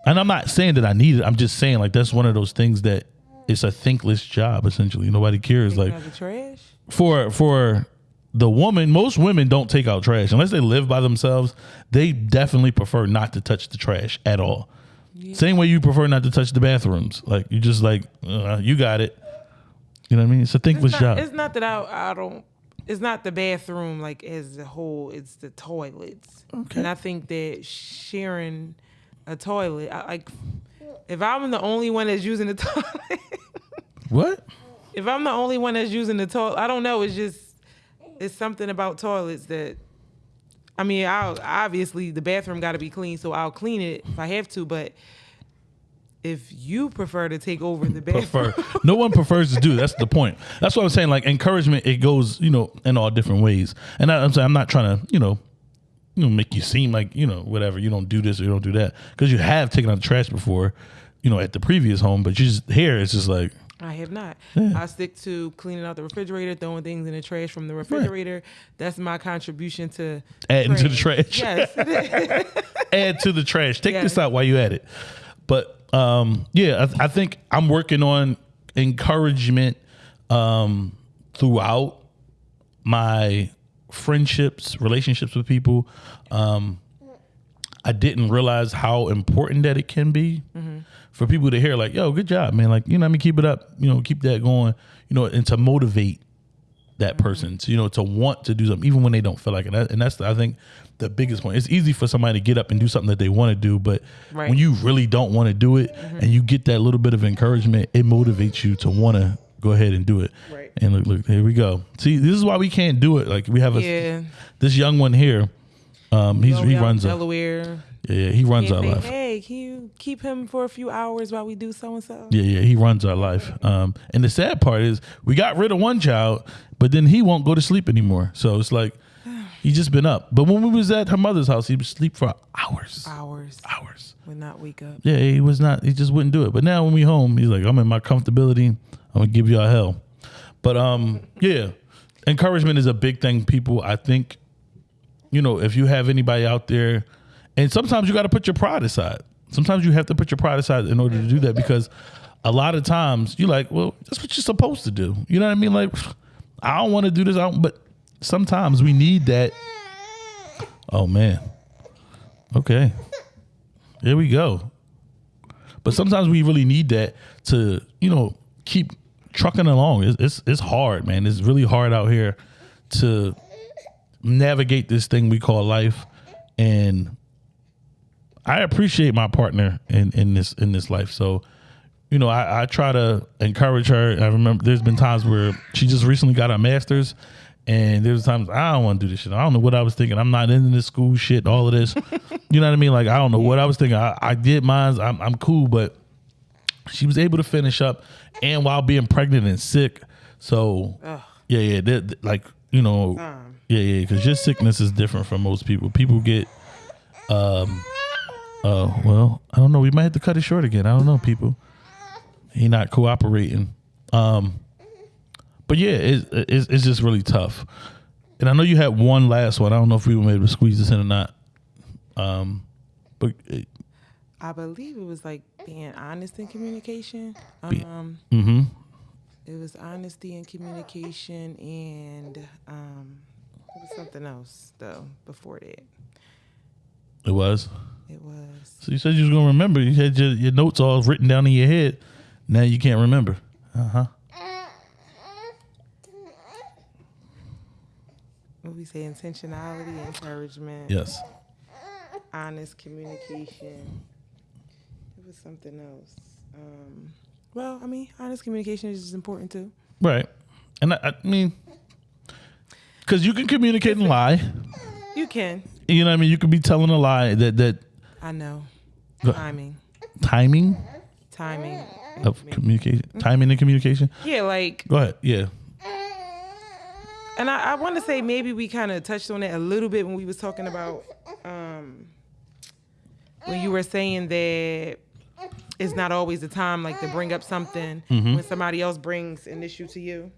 And I'm not saying that I need it. I'm just saying, like, that's one of those things that it's a thankless job. Essentially, nobody cares. Like, trash. for for the woman, most women don't take out trash unless they live by themselves. They definitely prefer not to touch the trash at all. Same way you prefer not to touch the bathrooms. Like, you just like, uh, you got it. You know what I mean? It's a thankless It's not, job. it's not that I, I don't. It's not the bathroom like as a whole. It's the toilets. Okay. And I think that sharing a toilet, I, like, if I'm the only one that's using the toilet, What? if I'm the only one that's using the toilet, I don't know. It's just it's something about toilets that. I mean, I'll obviously the bathroom got to be clean, so I'll clean it if I have to. But if you prefer to take over the bathroom. prefer. no one prefers to do. That's the point. That's what I'm saying. Like encouragement, it goes, you know, in all different ways. And I, I'm saying I'm not trying to, you know, you know, make you seem like you know whatever. You don't do this or you don't do that because you have taken out the trash before, you know, at the previous home. But you just here, it's just like I have not. Yeah. I stick to cleaning out the refrigerator, throwing things in the trash from the refrigerator. That's my contribution to Adding to the trash. Yes. add to the trash. Take this out while you at it. But um, yeah, I, I think I'm working on encouragement um, throughout my friendships, relationships with people. Um, I didn't realize how important that it can be for people to hear, like, "Yo, good job, man!" Like, you know, I mean, keep it up. You know, keep that going. You know, and to motivate that person to you know to want to do something even when they don't feel like it and that's I think the biggest point it's easy for somebody to get up and do something that they want to do but Right. when you really don't want to do it and you get that little bit of encouragement it motivates you to want to go ahead and do it Right. and look look here we go see this is why we can't do it like we have a Yeah. this young one here um he's he runs a Delaware. Yeah he runs our life hey, can you keep him for a few hours while we do so and so? Yeah, yeah, he runs our life. Um, and the sad part is we got rid of one child, but then he won't go to sleep anymore. So it's like he's just been up. But when we was at her mother's house, he would sleep for hours, Hours. hours. Would not wake up. Yeah, he was not. He just wouldn't do it. But now when we home, he's like, I'm in my comfortability. I'm gonna give y'all hell. But um, yeah, encouragement is a big thing. People, I think, you know, if you have anybody out there, and sometimes you got to put your pride aside. Sometimes you have to put your pride aside in order to do that because a lot of times you're like, well, that's what you're supposed to do. You know what I mean? Like, I don't want to do this, I don't, but sometimes we need that. Oh man. Okay. There we go. But sometimes we really need that to, you know, keep trucking along. It's, it's it's hard, man. It's really hard out here to navigate this thing we call life. And I appreciate my partner in in this in this life. So, you know, I, I try to encourage her. I remember there's been times where she just recently got her master's. And there's times I don't want to do this shit. I don't know what I was thinking. I'm not into this school shit, all of this. you know what I mean? Like I don't know what I was thinking. I, I did mine. I'm I'm cool, but she was able to finish up and while being pregnant and sick. So Ugh. yeah, yeah, that- that- like you know, Um. yeah, yeah, because your sickness is different from most people. People get, um, uh, well, I don't know. We might have to cut it short again. I don't know, people. He not cooperating. Um, but yeah, it, it's it's just really tough. And I know you had one last one. I don't know if we were able to squeeze this in or not. Um, but it, I believe it was like being honest in communication. Um, mm-hmm. it was honesty and communication, and um, it was something else though before that. It was. It was So you said you was gonna remember. You had your, your notes all written down in your head. Now you can't remember. Uh huh. what we say intentionality, encouragement, Yes. honest communication. It was something else. Um, well, I mean, honest communication is important too. Right. And I, I mean, because you can communicate and lie. You can. You know what I mean? You could be telling a lie that that I know. Go- Timing. timing Timing. of communication, timing and communication. Yeah, like Go ahead. Yeah. and I, I want to say maybe we kind of touched on it a little bit when we was talking about um, when you were saying that it's not always the time like to bring up something when somebody else brings an issue to you.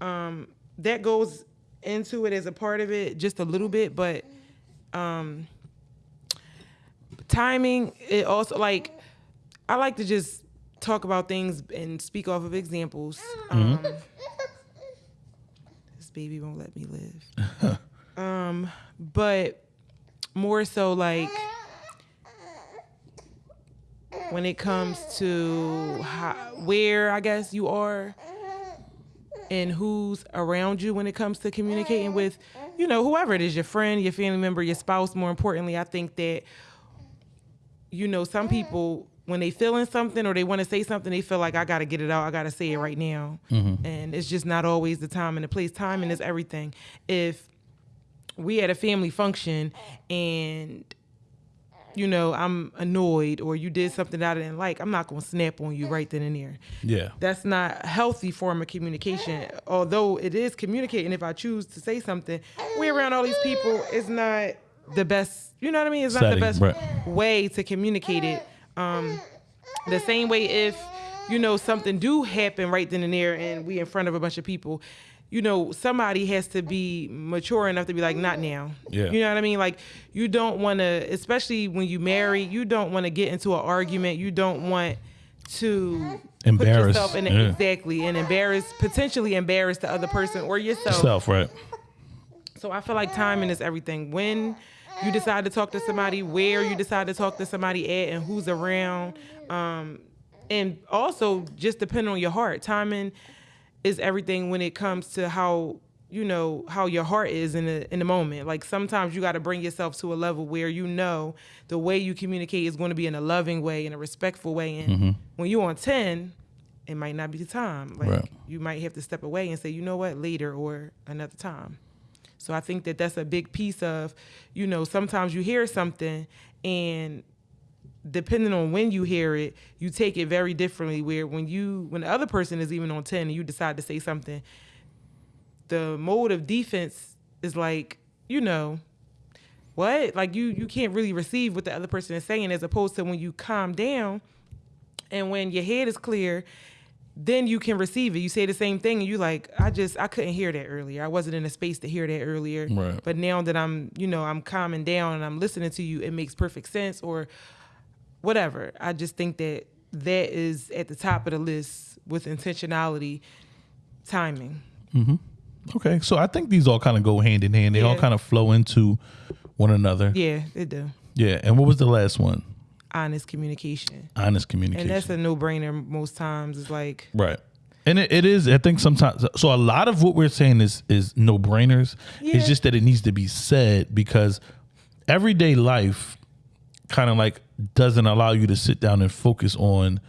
Um, that goes into it as a part of it just a little bit, but um, timing it also like I like to just talk about things and speak off of examples. Um, this baby won't let me live. um, but more so like when it comes to how, where I guess you are and who's around you when it comes to communicating with, you know, whoever it is, your friend, your family member, your spouse. More importantly, I think that you know, some people when they feeling something or they want to say something, they feel like I got to get it out. I got to say it right now, mm-hmm. and it's just not always the time and the place. Timing is everything. If we had a family function and you know, I'm annoyed or you did something that I didn't like, I'm not going to snap on you right then and there. Yeah. That's not a healthy form of communication. Although it is communicating, if I choose to say something, we around all these people, it's not the best, you know what I mean? It's not Setting, the best right. way to communicate it. Um, the same way if, you know, something do happen right then and there and we in front of a bunch of people, you know, somebody has to be mature enough to be like, not now. Yeah. You know what I mean? Like, you don't want to, especially when you marry, you don't want to get into an argument. You don't want to Embarrass, yourself in yeah. exactly and embarrass, potentially embarrass the other person or yourself. Self, right? So I feel like timing is everything. When you decide to talk to somebody, where you decide to talk to somebody at, and who's around, um, and also just depending on your heart. Timing is everything when it comes to how you know how your heart is in the in the moment. Like sometimes you got to bring yourself to a level where you know the way you communicate is going to be in a loving way, in a respectful way. And when you're on ten, it might not be the time. Like Right. you might have to step away and say, you know what, later or another time. So I think that that's a big piece of, you know, sometimes you hear something and depending on when you hear it, you take it very differently. Where when you, when the other person is even on 10 and you decide to say something, the mode of defense is like, you know, what? Like you, you can't really receive what the other person is saying as opposed to when you calm down and when your head is clear then you can receive it you say the same thing and you like i just i couldn't hear that earlier i wasn't in a space to hear that earlier Right. but now that i'm you know i'm calming down and i'm listening to you it makes perfect sense or whatever i just think that that is at the top of the list with intentionality timing mm-hmm. Okay, so I think these all kind of go hand in hand. They all kind of flow into one another. yeah it do Yeah. And what was the last one? Honest communication Honest communication. and that's a no-brainer most times it's like Right. And it, it is, I think sometimes so a lot of what we're saying is is no brainers. Yeah. It's just that it needs to be said because everyday life kind of like doesn't allow you to sit down and focus on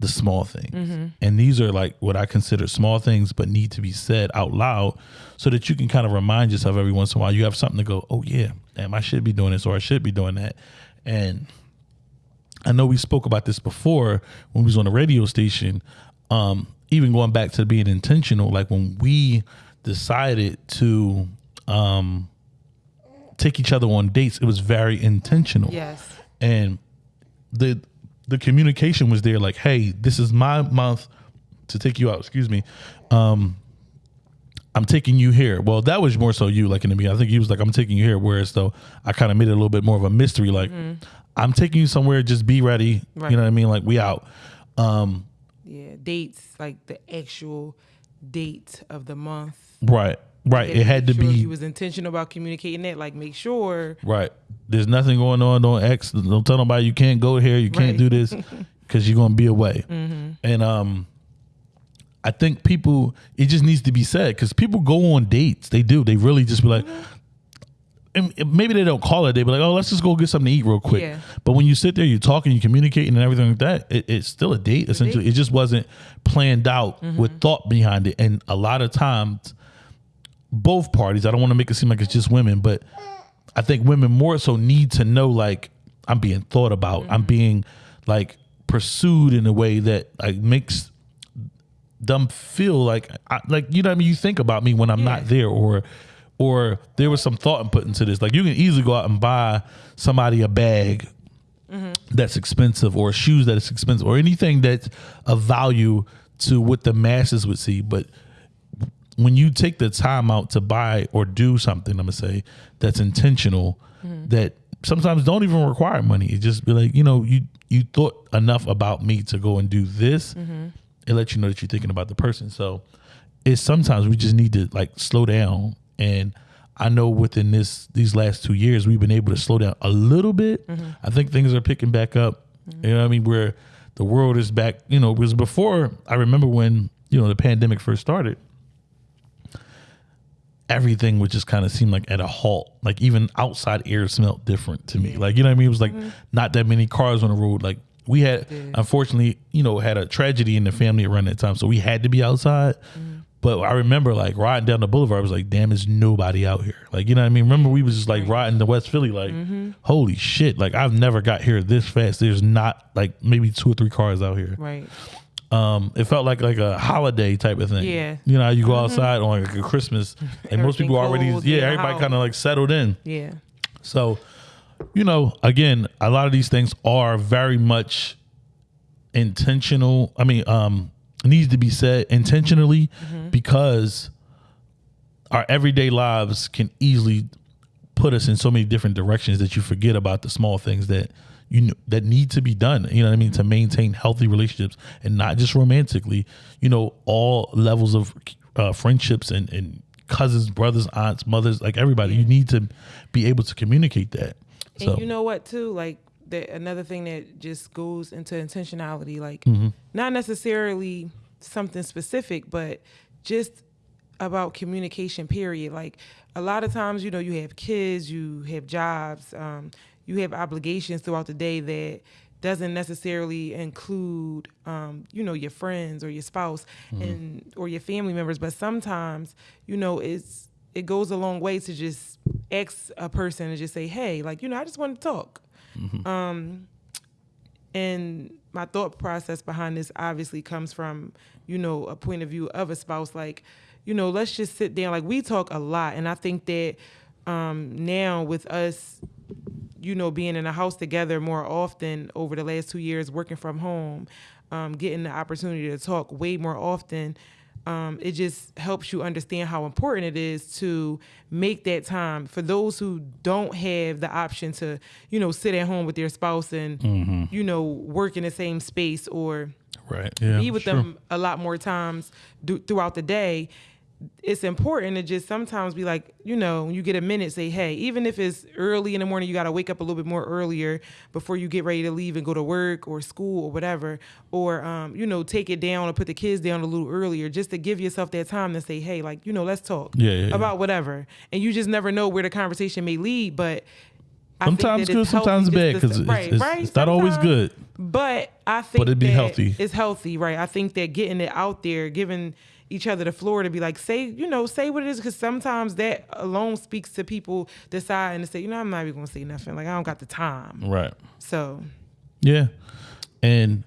the small things. Mm-hmm. And these are like what I consider small things but need to be said out loud so that you can kind of remind yourself every once in a while you have something to go, "Oh yeah, damn, I should be doing this or I should be doing that." And I know we spoke about this before when we was on the radio station. Um, even going back to being intentional, like when we decided to um, take each other on dates, it was very intentional. yes And the the communication was there, like, hey, this is my month to take you out. Excuse me. Um, I'm taking you here. Well, that was more so you, like in the beginning. I think he was like, I'm taking you here. Whereas though I kind of made it a little bit more of a mystery, like I'm taking you somewhere. Just be ready. Right. You know what I mean? Like we out. Um, yeah dates like the actual date of the month right, right. It had to sure be He was intentional about communicating that. Like, make sure. right. There's nothing going on. Don't X. Don't tell nobody you can't go here. You can't Right. do this because you're gonna be away. And um, I think people it just needs to be said because people go on dates. They do. They really just be like. And maybe they don't call it a day, but like, oh, let's just go get something to eat real quick. Yeah. But when you sit there, you're talking, you're communicating, and everything like that, it, it's still a date. Essentially, it just wasn't planned out with thought behind it. And a lot of times, both parties. I don't want to make it seem like it's just women, but I think women more so need to know like I'm being thought about. I'm being like pursued in a way that like makes them feel like I, like you know what I mean. You think about me when I'm not there, or or there was some thought put into this. Like you can easily go out and buy somebody a bag that's expensive, or shoes that is expensive, or anything that's of value to what the masses would see, but when you take the time out to buy or do something, I'm gonna say that's intentional, that sometimes don't even require money. It just be like, you know, you you thought enough about me to go and do this. It lets you know that you're thinking about the person. So it's sometimes we just need to like slow down. And I know within this these last two years we've been able to slow down a little bit. Mm-hmm. I think things are picking back up. Mm-hmm. You know what I mean? Where the world is back, you know, because before I remember when, you know, the pandemic first started everything would just kind of seem like at a halt. Like even outside air smelled different to me. Like you know what I mean? It was like mm-hmm. not that many cars on the road. Like we had, unfortunately, you know, had a tragedy in the family around that time, so we had to be outside. But I remember like riding down the boulevard, I was like, damn, there's nobody out here. Like, you know what I mean? Remember we was just like riding to West Philly, like, holy shit. Like I've never got here this fast. There's not like maybe two or three cars out here. Right. Um, it felt like like a holiday type of thing. Yeah. You know, you go outside on like a Christmas and most people already yeah, yeah, everybody kind of like settled in. Yeah. So, you know, again, a lot of these things are very much intentional. I mean, um, needs to be said intentionally because our everyday lives can easily put us in so many different directions that you forget about the small things that you know that need to be done. You know what I mean to maintain healthy relationships and not just romantically. You know, all levels of uh, friendships and and cousins, brothers, aunts, mothers, like everybody. You need to be able to communicate that. And So you know what too? Like that another thing that just goes into intentionality, like Mm-hmm. not necessarily something specific, but just about communication period. Like a lot of times, you know, you have kids, you have jobs, um, you have obligations throughout the day that doesn't necessarily include um, you know your friends or your spouse and or your family members but sometimes you know it's it goes a long way to just ask a person and just say hey like you know i just want to talk um and my thought process behind this obviously comes from you know a point of view of a spouse. Like you know let's just sit down. Like we talk a lot and i think that um now with us you know, being in a house together more often over the last two years, working from home, um, getting the opportunity to talk way more often, um, it just helps you understand how important it is to make that time for those who don't have the option to, you know, sit at home with their spouse and, you know, work in the same space or right, yeah, be with sure. them a lot more times do, throughout the day it's important to just sometimes be like you know when you get a minute say hey even if it's early in the morning you got to wake up a little bit more earlier before you get ready to leave and go to work or school or whatever or um, you know take it down or put the kids down a little earlier just to give yourself that time to say hey like you know let's talk Yeah, yeah, yeah. about whatever and you just never know where the conversation may lead but I Sometimes good, sometimes bad because it's, right, it's, right, it's not always good. But I think it'd be healthy. It's healthy, right? I think that getting it out there, giving each other the floor to be like, say, you know, say what it is, because sometimes that alone speaks to people deciding to say, you know, I'm not even gonna say nothing. Like I don't got the time. Right. So Yeah. And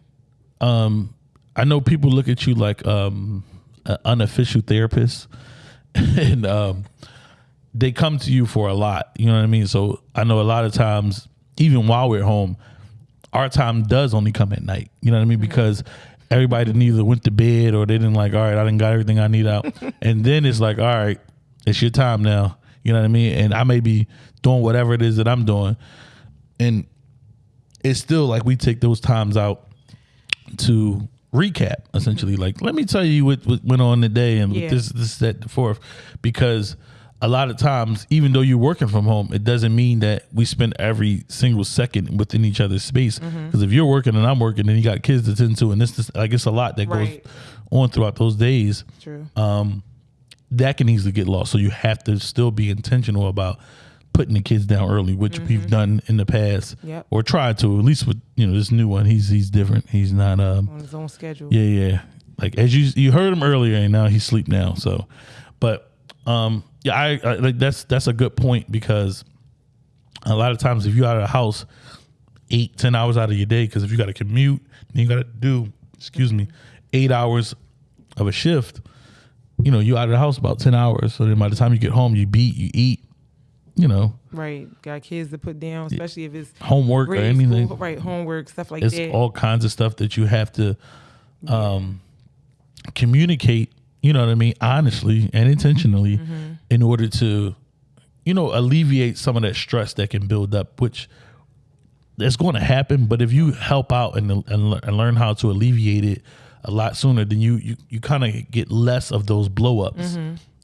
um I know people look at you like um an unofficial therapist and um they come to you for a lot. You know what I mean? So I know a lot of times, even while we're home, our time does only come at night. You know what I mean? Because everybody didn't either went to bed or they didn't like, all right, I didn't got everything I need out. and then it's like, all right, it's your time now. You know what I mean? And I may be doing whatever it is that I'm doing. And it's still like we take those times out to recap essentially like let me tell you what, what went on today and Yeah. this this that the fourth because a lot of times even though you're working from home it doesn't mean that we spend every single second within each other's space because Mm-hmm. if you're working and i'm working and you got kids to tend to and this, this like it's a lot that Right. goes on throughout those days true. that can easily get lost. So you have to still be intentional about putting the kids down early, which we've done in the past, Mm-hmm. Yep. or tried to. At least with you know this new one, he's he's different. He's not um on his own schedule. yeah yeah like as you you heard him earlier, and now he's asleep now. So, but um yeah, I, I like that's that's a good point because a lot of times if you're out of the house eight ten hours out of your day because if you got to commute then you got to do excuse me eight hours of a shift you know you out of the house about 10 hours so then by the time you get home you beat you eat you know Right. Got kids to put down, especially if it's homework or anything school, right, homework, stuff like it's that. all kinds of stuff that you have to um communicate you know what i mean? Honestly and intentionally Mm-hmm. in order to you know alleviate some of that stress that can build up which that's going to happen but if you help out and, and, and learn how to alleviate it a lot sooner then you you, you kind of get less of those blow ups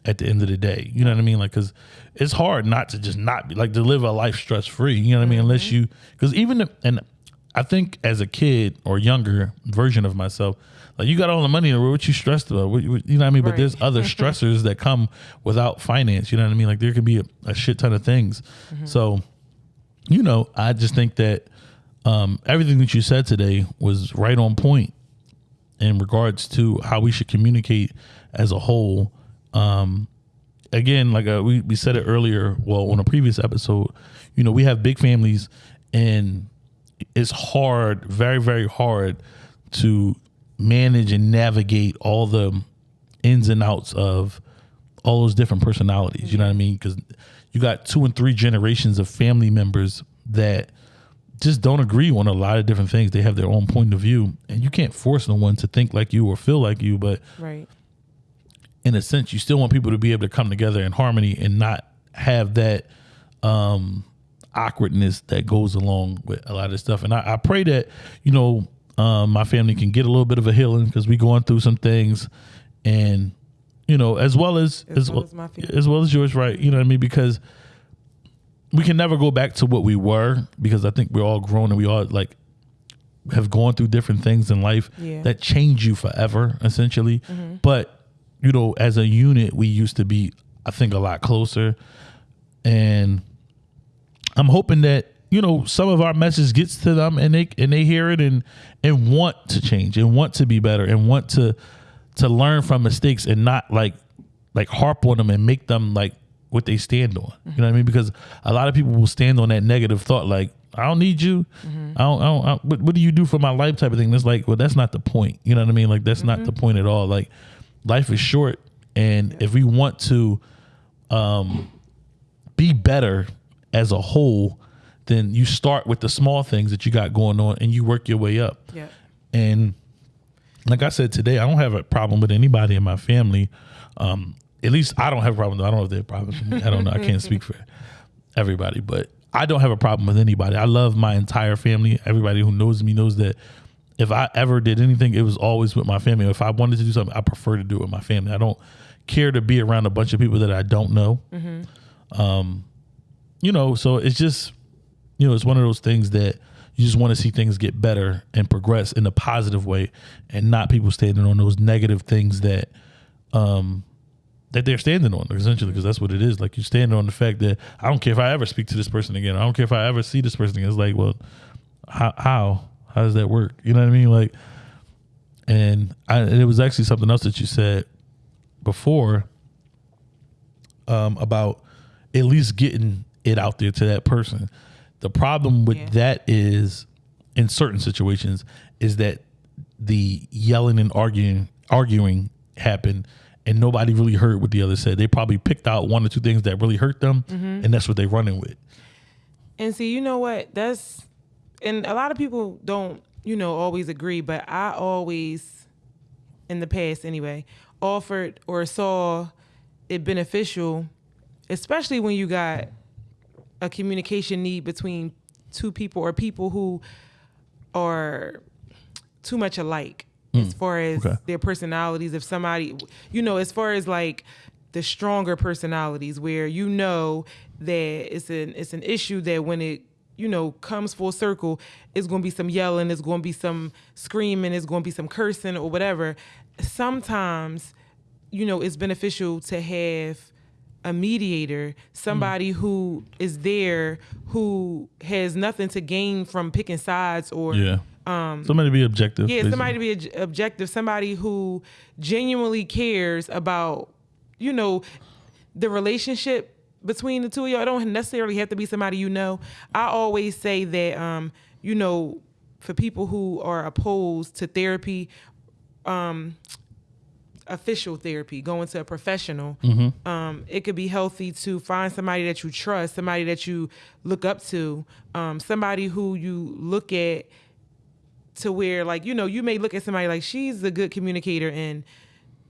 at the end of the day. You know what i mean? Like because it's hard not to just not be like to live a life stress free you know what i mean? Unless you because even and i think as a kid or younger version of myself like you got all the money in the world what you stressed about? What, what- you know what i mean? But there's other stressors that come without finance you know what i mean? Like there could be a, a shit ton of things. So you know, I just think that um, everything that you said today was right on point. in regards to how we should communicate as a whole. Um, again, like uh, we we said it earlier, well, on a previous episode, you know, we have big families, and it's hard, very very hard to manage and navigate all the ins and outs of all those different personalities. You know what I mean? Because you got two and three generations of family members that just don't agree on a lot of different things. They have their own point of view, and you can't force no one to think like you or feel like you. But Right. in a sense, you still want people to be able to come together in harmony and not have that um, awkwardness that goes along with a lot of stuff. And I, I pray that you know um, my family can get a little bit of a healing because we're going through some things, and you know as well as As well as my family. as well as yours, right? You know what I mean? Because we can never go back to what we were because I think we're all grown and we all like have gone through different things in life Yeah. that change you forever, essentially. But you know, as a unit, we used to be, I think, a lot closer. And I'm hoping that you know some of our message gets to them and they and they hear it and and want to change and want to be better and want to to learn from mistakes and not like like harp on them and make them like what they stand on. You know what I mean? Because a lot of people will stand on that negative thought, like I don't need you. I don't. I don't, I, what, what do you do for my life? Type of thing. That's like, well, that's not the point. You know what I mean? Like that's not the point at all. Like life is short, and if we want to um, be better as a whole, then you start with the small things that you got going on, and you work your way up. Yeah. And like I said today, I don't have a problem with anybody in my family. Um, at least I don't have a problem. I don't know if they have problems with me. I don't know. I can't speak for everybody, but I don't have a problem with anybody. I love my entire family. Everybody who knows me knows that if I ever did anything, it was always with my family. If I wanted to do something, I prefer to do it with my family. I don't care to be around a bunch of people that I don't know. Um, you know, so it's just, you know, it's one of those things that you just want to see things get better and progress in a positive way, and not people standing on those negative things that, um, that they're standing on essentially because that's what it is. Like you're standing on the fact that I don't care if I ever speak to this person again. I don't care if I ever see this person again. It's like, well, how how how does that work? You know what I mean? Like, and I, it was actually something else that you said before um, about at least getting it out there to that person. The problem with Yeah. that is in certain situations is that the yelling and arguing arguing happened and nobody really heard what the other said. They probably picked out one or two things that really hurt them mm-hmm. and that's what they're running with. And see, you know what? That's and a lot of people don't, you know, always agree, but I always in the past anyway, offered or saw it beneficial, especially when you got a communication need between two people or people who are too much alike as mm. far as okay. their personalities. If somebody, you know, as far as like the stronger personalities, where you know that it's an it's an issue that when it you know comes full circle, it's going to be some yelling, it's going to be some screaming, it's going to be some cursing or whatever. Sometimes, you know, it's beneficial to have a mediator, somebody who is there who has nothing to gain from picking sides or Yeah. Um somebody be objective. yeah, basically. somebody to be obj- objective, somebody who genuinely cares about, you know, the relationship between the two of y'all. It don't necessarily have to be somebody you know. I always say that, um, you know, for people who are opposed to therapy, um, official therapy, going to a professional, um, it could be healthy to find somebody that you trust, somebody that you look up to, um, somebody who you look at to where like you know you may look at somebody like she's a good communicator and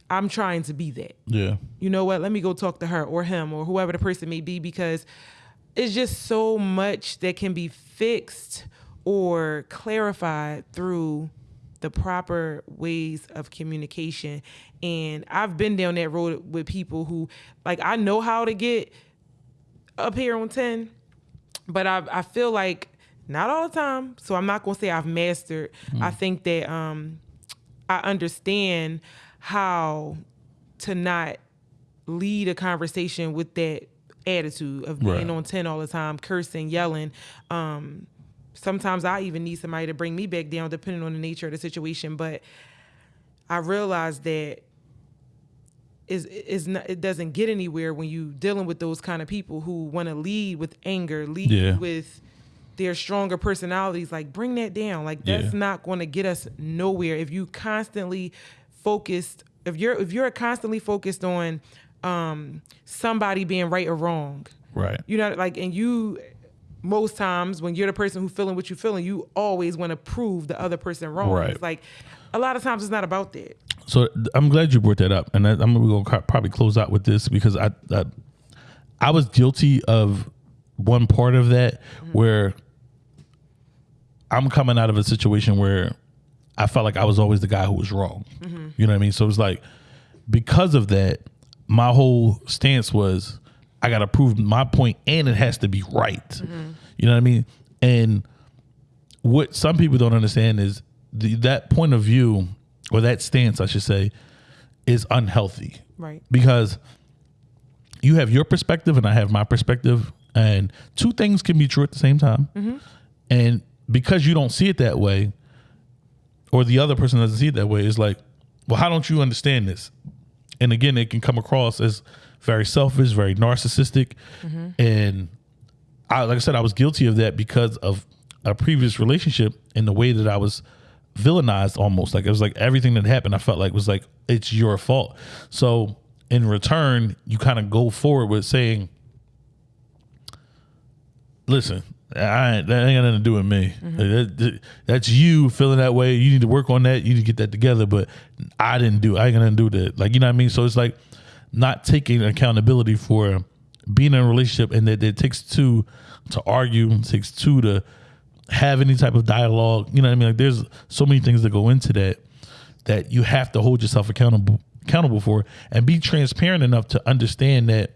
i'm trying to be that. Yeah. you know what? Let me go talk to her or him or whoever the person may be because it's just so much that can be fixed or clarified through the proper ways of communication. And i've been down that road with people who like i know how to get up here on 10 but I, I feel like not all the time. So i'm not going to say i've mastered. I think that um i understand how to not lead a conversation with that attitude of being Right. on 10 all the time cursing yelling um sometimes i even need somebody to bring me back down depending on the nature of the situation but I realized that is is not, it doesn't get anywhere when you dealing with those kind of people who want to lead with anger, lead Yeah. with their stronger personalities. Like bring that down. Like that's Yeah. not going to get us nowhere if you constantly focused. If you're if you're constantly focused on um, somebody being right or wrong, Right. you know, like, and you, most times when you're the person who feeling what you're feeling, you always want to prove the other person wrong. Right. It's like, a lot of times it's not about that. So I'm glad you brought that up, and I, I'm going to probably close out with this because I, I I was guilty of one part of that mm-hmm. where I'm coming out of a situation where I felt like I was always the guy who was wrong. Mm-hmm. You know what I mean? So it was like because of that, my whole stance was I got to prove my point, and it has to be right. Mm-hmm. You know what I mean? And what some people don't understand is the, that point of view or that stance, I should say, is unhealthy Right. because you have your perspective and I have my perspective, and two things can be true at the same time. Mm-hmm. And because you don't see it that way, or the other person doesn't see it that way, it's like, well, how don't you understand this? And again, it can come across as very selfish, very narcissistic, mm-hmm. and I, like I said, I was guilty of that because of a previous relationship and the way that I was villainized almost. Like it was like everything that happened, I felt like was like, it's your fault. So in return, you kind of go forward with saying, listen, I ain't, that ain't got nothing to do with me. Mm-hmm. That- that- that's you feeling that way. You need to work on that. You need to get that together. But I didn't do. I ain't gonna do that. Like you know what I mean. So it's like not taking accountability for being in a relationship, and that it takes two to argue. Takes two to have any type of dialogue. You know what I mean? Like there's so many things that go into that that you have to hold yourself accountable accountable for and be transparent enough to understand that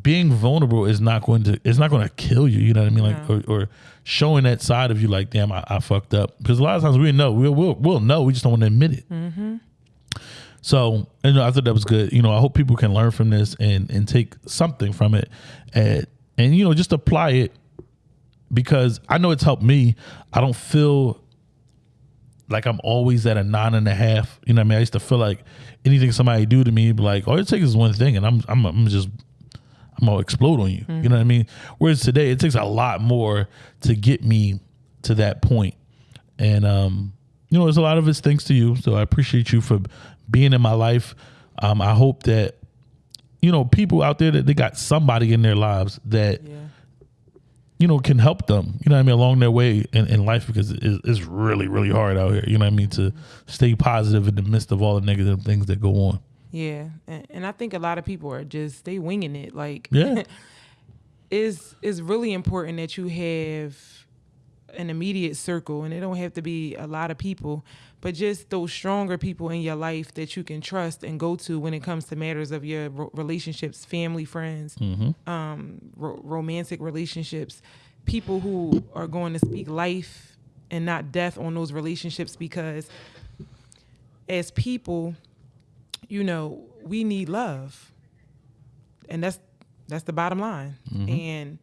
being vulnerable is not going to it's not going to kill you you know what i mean like or, or showing that side of you like damn i, I fucked up because a lot of times we know we'll, we'll, we'll know we just don't want to admit it mm-hmm. So and i thought that was good you know i hope people can learn from this and and take something from it and and you know just apply it because i know it's helped me i don't feel like I'm always at a nine and a half. You know what I mean? I used to feel like anything somebody do to me, be like, all it takes is one thing, and I'm I'm I'm just I'm gonna explode on you. You know what I mean? Whereas today, it takes a lot more to get me to that point, and um, you know, there's a lot of it's thanks to you. So I appreciate you for being in my life. Um, I hope that you know people out there that they got somebody in their lives that Yeah. you know, can help them, you know what I mean, along their way in, in life because it, it's really, really hard out here, you know what I mean, to stay positive in the midst of all the negative things that go on. Yeah. And, and I think a lot of people are just, they winging it. Like, Yeah. it's, it's really important that you have an immediate circle and it don't have to be a lot of people but just those stronger people in your life that you can trust and go to when it comes to matters of your relationships family friends um, ro- romantic relationships people who are going to speak life and not death on those relationships because as people you know we need love. And that's that's the bottom line. And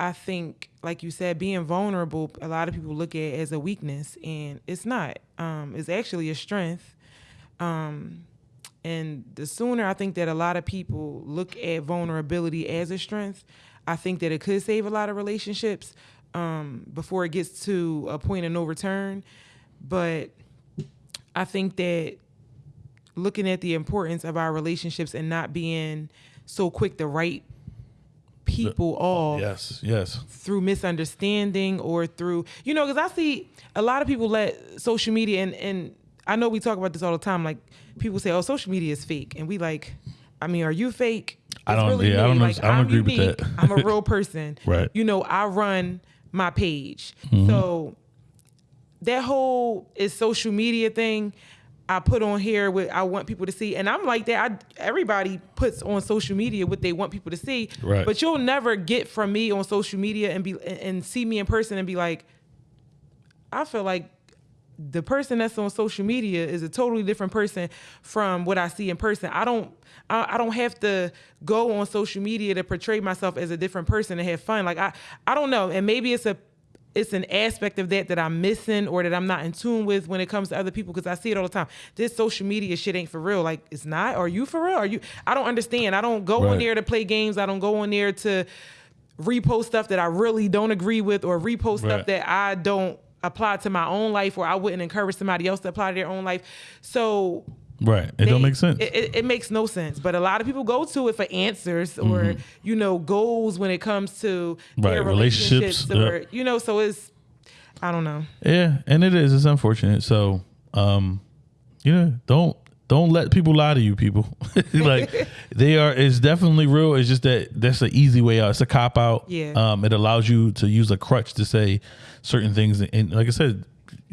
I think, like you said, being vulnerable, a lot of people look at it as a weakness, and it's not. Um, it's actually a strength. Um, and the sooner I think that a lot of people look at vulnerability as a strength, I think that it could save a lot of relationships um, before it gets to a point of no return. But I think that looking at the importance of our relationships and not being so quick to write people off Yes, yes. through misunderstanding or through you know because i see a lot of people let social media and and i know we talk about this all the time like people say oh social media is fake and we like i mean are you fake I don't- yeah, I don't like I don't i'm agree with that. i'm a real person Right. you know i run my page Mm-hmm. so that whole is social media thing I put on here what I want people to see, and I'm like that. I, everybody puts on social media what they want people to see, Right. but you'll never get from me on social media and be and, see me in person and be like, I feel like the person that's on social media is a totally different person from what I see in person. I don't I, I don't have to go on social media to portray myself as a different person and have fun. Like I I don't know, and maybe it's a it's an aspect of that that I'm missing or that I'm not in tune with when it comes to other people because I see it all the time. This social media shit ain't for real. Like it's not. Are you for real? Are you? I don't understand. I don't go Right. on there to play games. I don't go on there to repost stuff that I really don't agree with or repost Right. stuff that I don't apply to my own life or I wouldn't encourage somebody else to apply to their own life. So Right. It don't make sense. It, it, it makes no sense. But a lot of people go to it for answers or you know goals when it comes to Mm-hmm. Right, their relationships, relationships or you know. So it's I don't know. Yeah, and it is. It's unfortunate. So, um, you know, don't don't let people lie to you. People like they are. It's definitely real. It's just that that's an easy way out. It's a cop out. Yeah. Um, it allows you to use a crutch to say certain things, and like I said.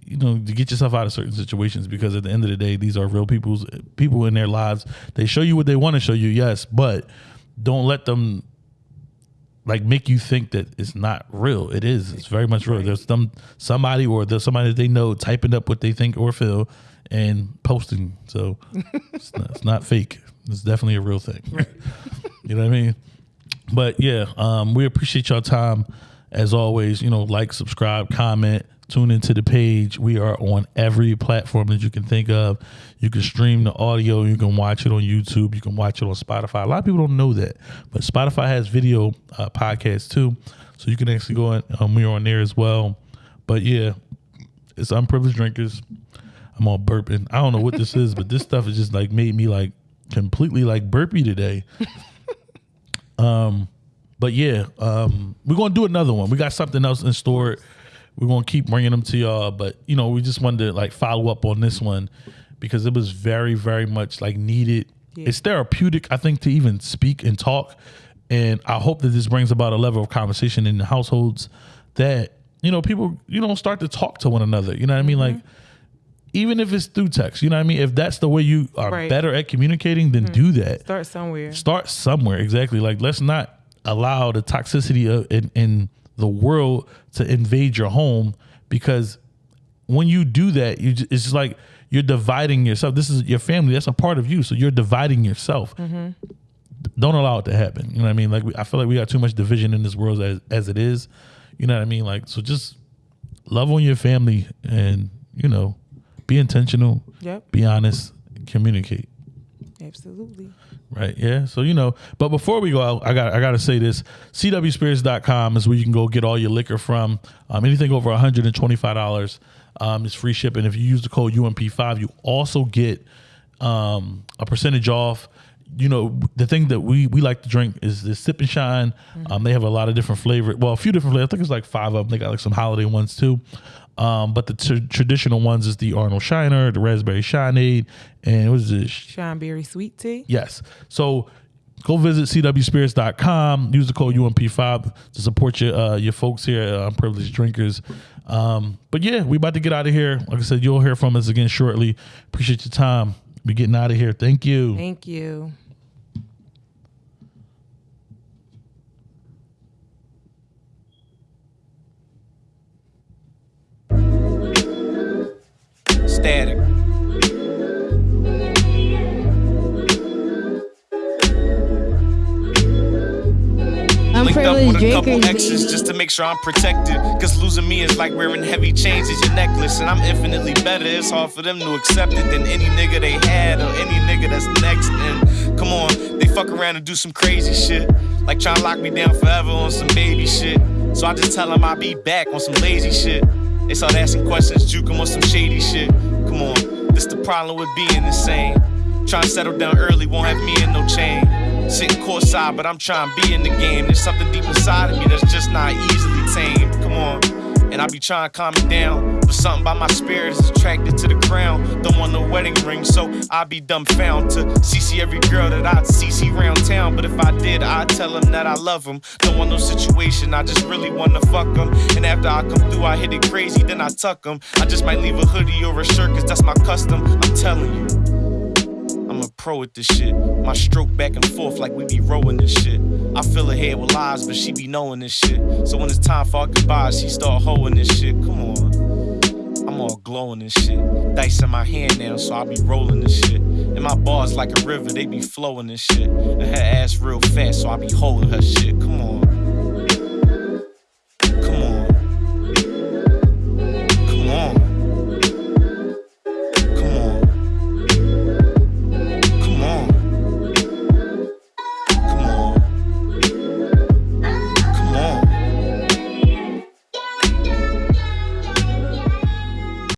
You know, to get yourself out of certain situations because at the end of the day, these are real people's people in their lives. They show you what they want to show you, yes, but don't let them like make you think that it's not real. It is. It's very much real. There's some somebody or there's somebody that they know typing up what they think or feel and posting. So it's, not, it's not fake. It's definitely a real thing. you know what I mean? But yeah, um, we appreciate your time as always. You know, like, subscribe, comment, tune into the page. We are on every platform that you can think of. You can stream the audio. You can watch it on YouTube. You can watch it on Spotify. A lot of people don't know that, but Spotify has video uh, podcasts too, so you can actually go on. Um, we're on there as well. But yeah, it's unprivileged drinkers. I'm all burping. I don't know what this is, but this stuff has just like made me like completely like burpy today. Um, but yeah, um, we're gonna do another one. We got something else in store. We're gonna keep bringing them to y'all, but you know, we just wanted to like follow up on this one because it was very, very much like needed. Yeah. It's therapeutic, I think, to even speak and talk. And I hope that this brings about a level of conversation in the households that you know people you know start to talk to one another. You know what I mean? Mm-hmm. Like even if it's through text, you know what I mean. If that's the way you are Right. better at communicating, then mm-hmm. do that Start somewhere. start somewhere exactly like let's not allow the toxicity of in, in the world to invade your home because when you do that you ju- it's just like you're dividing yourself. This is your family. That's a part of you. So you're dividing yourself. Mm-hmm. Don't allow it to happen. You know what i mean? Like we, i feel like we got too much division in this world as, as it is. You know what i mean? Like so just love on your family and you know be intentional Yep. be honest communicate. Absolutely. Right. Yeah. So you know, but before we go out, I got I got to say this: CWSpirits.com is where you can go get all your liquor from. Um, anything over one hundred and twenty five dollars um, is free shipping. If you use the code UMP five, you also get um, a percentage off. You know, the thing that we we like to drink is the Sip and Shine. Um, they have a lot of different flavors. Well, a few different flavors. I think it's like five of them. They got like some holiday ones too. Um, but the tr- traditional ones is the Arnold Shiner, the Raspberry Shineade, and what is this? Seanberry sweet tea. Yes. So go visit cwspirits.com. Use the code UMP5 to support your uh, your folks here, uh, privileged drinkers. Um, but yeah, we about to get out of here. Like I said, you'll hear from us again shortly. Appreciate your time. We getting out of here. Thank you. Thank you. Static. Linked up with a couple exes just to make sure I'm protected. Cause losing me is like wearing heavy chains as your necklace. And I'm infinitely better. It's hard for them to accept it than any nigga they had or any nigga that's next. And come on, they fuck around and do some crazy shit. Like trying to lock me down forever on some baby shit. So I just tell them I'll be back on some lazy shit. They start asking questions, juke 'em on some shady shit. Come on, this the problem with being insane. Trying to settle down early won't have me in no chain. Sitting courtside, but I'm trying to be in the game. There's something deep inside of me that's just not easily tamed. Come on. And I be trying to calm it down. But something by my spirit is attracted to the ground. Don't want no wedding ring, so I be dumbfound to CC every girl that I'd CC round town. But if I did, I'd tell them that I love them. Don't want no situation, I just really wanna fuck them. And after I come through, I hit it crazy, then I tuck them. I just might leave a hoodie or a shirt, cause that's my custom. I'm telling you. I'm a pro at this shit. My stroke back and forth like we be rowing this shit. I fill her head with lies, but she be knowing this shit. So when it's time for our goodbyes, she start hoeing this shit. Come on. I'm all glowing this shit. Dice in my hand now, so I be rolling this shit. And my bars like a river, they be flowing this shit. And her ass real fast, so I be holding her shit. Come on.